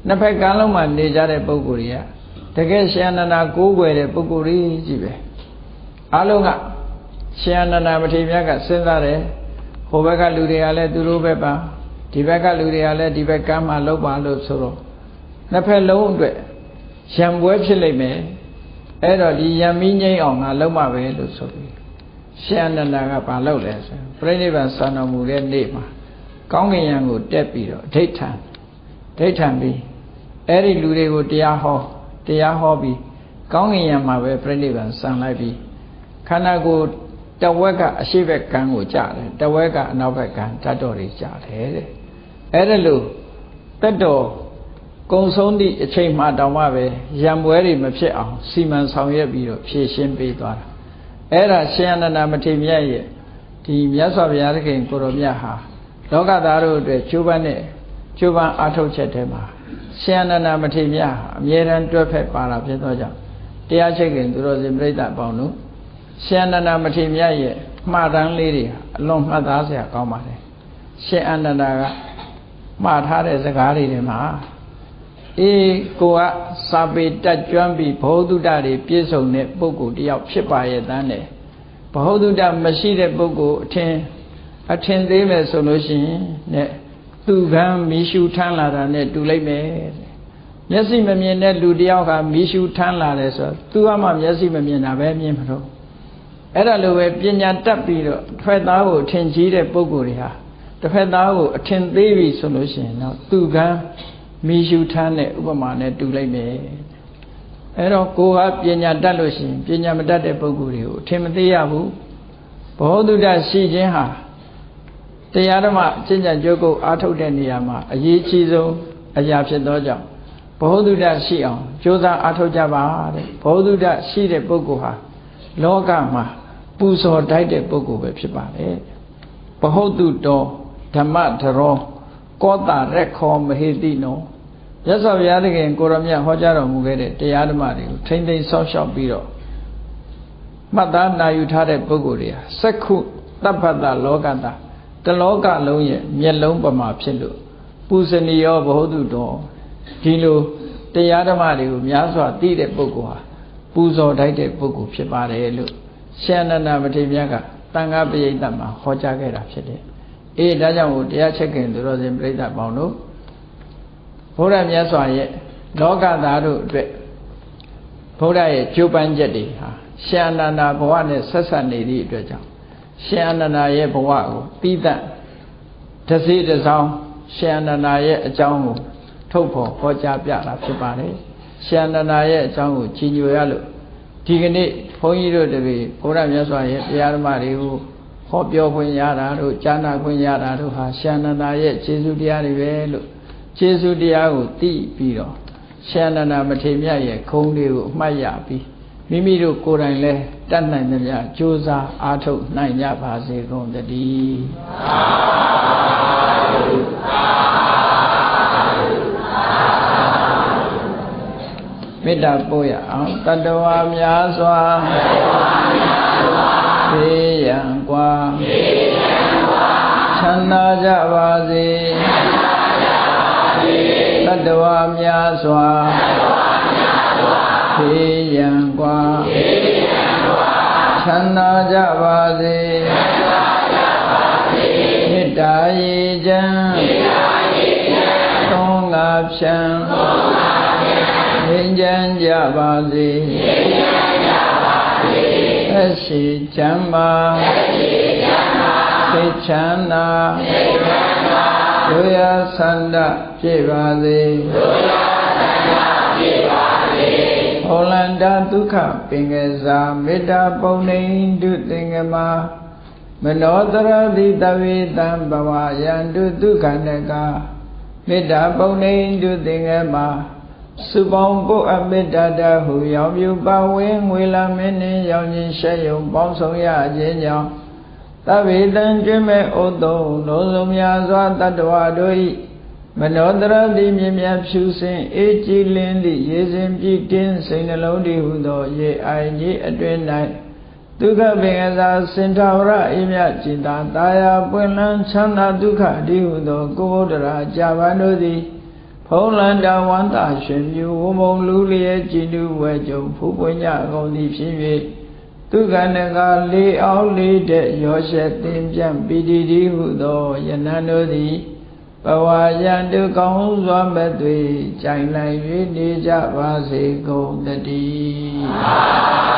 နှစ်ဖက်ကန်းလုံးမှာနေကြတဲ့ပုဂ္ဂိုလ်တွေကတကယ်ရှင်အနန္ဒာကိုးကွယ်တဲ့ပုဂ္ဂိုလ်ကြီးကြီးပဲအလုံးကရှင်အနန္ဒာမထေရမြတ်ကစဉ်းစားတယ်ဟိုဘက်ကလူတွေကလည်းသူတို့ဘက်ပါ ဒီဘက်ကလူတွေကလည်းဒီဘက်ကမ်းမှာလောက်ပါလို့ဆိုတော့နှစ်ဖက်လုံးအတွက်ရံပွဲဖြစ်လိမ့်မယ်အဲ့တော့ဒီယံမီးငိမ့်အောင်ငါလုံးမပဲလို့ဆိုပြီးရှင်အနန္ဒာကဘာလုပ်လဲဆိုပြိဋိဘံစံတော်မူတဲ့နေ့မှာကောင်းကင်ယံကိုတက်ပြီးတော့ဒိဋ္ဌံဒိဋ္ဌံပြီးအဲ့ဒီလူတွေကိုတရားဟောတရားဟောပြီးကောင်းကင်ယံမှာပဲပြိဋိဘံစံလိုက်ပြီးခန္ဓာကိုယ်တဝက်ကအရှိဘက်ကံကိုကြားတယ်တဝက်ကအနောက်ဘက်ကံတတ်တော်တွေကြားတယ်တဲ့ အဲ့ဒါလို့တက်တော်ကုံဆုံးသည့်အချိန်မှတောင်မှပဲရံပွဲတွေမဖြစ်အောင်စီမံဆောင်ရွက်ပြီးတော့ဖြည့်ရှင်းပေးသွားတာအဲ့ဒါရှင်အနန္ဒမထေရရဲ့ဒီမြတ်စွာဘုရားသခင်ကိုရောမြတ်ဟာလောကသားတို့အတွက်ကျိုးပန်းနဲ့ကျိုးပန်းအားထုတ်ချက်တဲမှာရှင်အနန္ဒမထေရဟာအမြဲတမ်းတွဲဖက်ပါတာဖြစ်သောကြောင့်တရားချိတ်ခင်သူတော်စင်ပြိဿအပေါင်းတို့ရှင်အနန္ဒမထေရရဲ့မှားတမ်းလေးတွေအလွန်မှတ်သားစရာကောင်းပါတယ်ရှင်အနန္ဒက မှားထားတဲ့စကားတွေထဲမှာအေးကိုကစာပေတက်ကျွမ်းပြီးဘောဓုတတွေပြည့်စုံတဲ့ပုဂ္ဂိုလ်တယောက်ဖြစ်ပါရဲ့တန်းတယ်ဘောဓုတမရှိတဲ့ပုဂ္ဂိုလ်အထင်အထင်သေးမယ်ဆိုလို့ရှိရင်နဲ့သူကံမီရှူထမ်းလာတာနဲ့တူလိုက်မယ်မျက်စိမမြင်တဲ့လူတယောက်ကမီရှူထမ်းလာတယ်ဆိုတော့သူကမှမျက်စိမမြင်တာပဲမြင်မှာတော့အဲ့ဒါလိုပဲပညာတတ်ပြီးတော့ထွဲသားကိုထင်ကြီးတဲ့ပုဂ္ဂိုလ်တွေဟာ တစ်ဖက်သားကိုအထင်သေးပြီဆိုလို့ရှိရင်တော့သူကံမိရှုထမ်းတဲ့ဥပမာနဲ့တူလိုက်မယ်အဲ့တော့ကိုကပညာတတ်လို့ရှိရင်ပညာမတတ်တဲ့ပုဂ္ဂိုလ်တွေကိုအထင်မသေးရဘူးဘောဓုတရှိခြင်းဟာတရားဓမ္မအကျင့်ကြံကြိုးကုပ်အားထုတ်တဲ့နေရာမှာအရေးကြီးဆုံးအရာဖြစ်သောကြောင့်ဘောဓုတရှိအောင်ကြိုးစားအားထုတ်ကြပါတဲ့ဘောဓုတရှိတဲ့ပုဂ္ဂိုလ်ဟာလောကမှာပူဇော်တိုက်တဲ့ပုဂ္ဂိုလ်ပဲဖြစ်ပါတယ်ဘဟုတ်တုတော ဓမ္မတရောကောတာရက်ခောမဟေတိနောရသော်ဘုရားသခင်ကိုရမြတ်ဟောကြားတော်မူခဲ့တဲ့တရားဓမ္မတွေကိုထိမ့်သိမ်းဆောက်ရှောက်ပြီးတော့မှတ်သားနာယူထားတဲ့ပုဂ္ဂိုလ်တွေဟာစက္ခုတပ္ပတလောကတာတလောကလုံးရဲ့မျက်လုံးပမာဖြစ်လို့ပူဇနီယောဘဟုတုတော်ဒီလိုတရားဓမ္မတွေကိုများစွာသိတဲ့ပုဂ္ဂိုလ်ဟာပူဇော်တိုက်တဲ့ပုဂ္ဂိုလ်ဖြစ်ပါတယ်လို့ရှင်အနန္ဒမထေရမြတ်ကတန်ခါပရိသတ်မှာဟောကြားခဲ့တာဖြစ်တယ် အေးဒါကြောင့်မို့တရားချက်ခင်သူတော်စင်ပြိဿပေါင်းတို့ဘုရားမြတ်စွာရဲ့လောကသားတို့အတွက်ဘုရားရဲ့ကြိုးပမ်းချက်တွေဟာရှင်အနန္ဒဘဝနဲ့ဆက်ဆက်နေသည့်အတွက်ကြောင့်ရှင်အနန္ဒရဲ့ဘဝကိုပြီးတတ်တစေတစောင်းရှင်အနန္ဒရဲ့အကြောင်းကိုထုတ်ဖော်ဟောကြားပြတာဖြစ်ပါတယ်ရှင်အနန္ဒရဲ့အကြောင်းကိုကြီးညိုရလို့ဒီကနေ့ဘုန်းကြီးတို့တပည့်ဘုရားမြတ်စွာရဲ့တရားဓမ္မတွေကို ဟောပြောခွင့်ရတာတို့ကြားနာခွင့်ရတာတို့ဟာရှန္ဒနာရဲ့ခြေဆုတရားတွေပဲလို့ခြေဆုတရားကိုသိပြီးတော့ရှန္ဒနာမထေမြတ်ရဲ့ခုံးလေးကိုအမှတ်ရပြီးမိမိတို့ကိုယ်တိုင်လည်းတတ်နိုင်သမျှကြိုးစားအားထုတ်နိုင်ကြပါစေကုန်သတည်းသာဓုသာဓုမေတ္တာပို့ရအောင်တတဝါများစွာတတဝါများ ချမ်းသာကြပါစေတတဝါများစွာဘေးရန်กว่าချမ်းသာကြပါစေမေတ္တာရေချမ်းသုံးငါဖြံငြိမ်းချမ်းကြပါစေအရှိချမ်းပါသိ ချမ်းသာဒုရဆန္ဒပြည့်ပါစေဟောလန္တာဒုက္ခပင်ကစားမေတ္တာပုံနေဒုသင်္ကမမနောတရတိတဝေတံဘဝယန္တုဒုက္ခနကမေတ္တာပုံနေဒုသင်္ကမစုပေါင်းပုအမေတ္တာတဟုရောင်ပြူပါဝင်းငွေလာမင်းနှင့်ရောင်ခြင်းရှက်ယုံပေါင်းဆောင်ရခြင်းကြောင့် သဗ္ဗေတံကျွမ်းမဲ့ဩတုံလုံးစုံများစွာတတ္တဝါတို့၏မနောတရတိမြင်မြဖြူစင်အေးကြည်လင်းသည့်ရေစဉ်ပြည့်တင်းစိတ်နှလုံးတည်ဟုသောရေအိုင်ကြီးအတွင်၌ဒုက္ခပင်ကစားစင်ထာဝရအိမြจิตာတာယာပွင့်လန်းချမ်းသာဒုက္ခတည်ဟုသောကိုဘုဒ္ဓရာကြာပန်တို့သည်ဖုံးလန္တဝန္တာရှင်မြူဝမုံလူလျက်ကြည်နူဝဲကြုံဖူးပွင့်ကြကုန်သည်ဖြစ်၍ ဒုက္ခနကလေးအောင်လေးတဲ့ရောရှက်တင်ပြန့်ပီတိတိဟုသောယနန်တို့သည်ဘဝယံတုကောင်းစွာမဲ့သွေကြိုင်လိုက်၍နေကြပါစေကုန်တည်း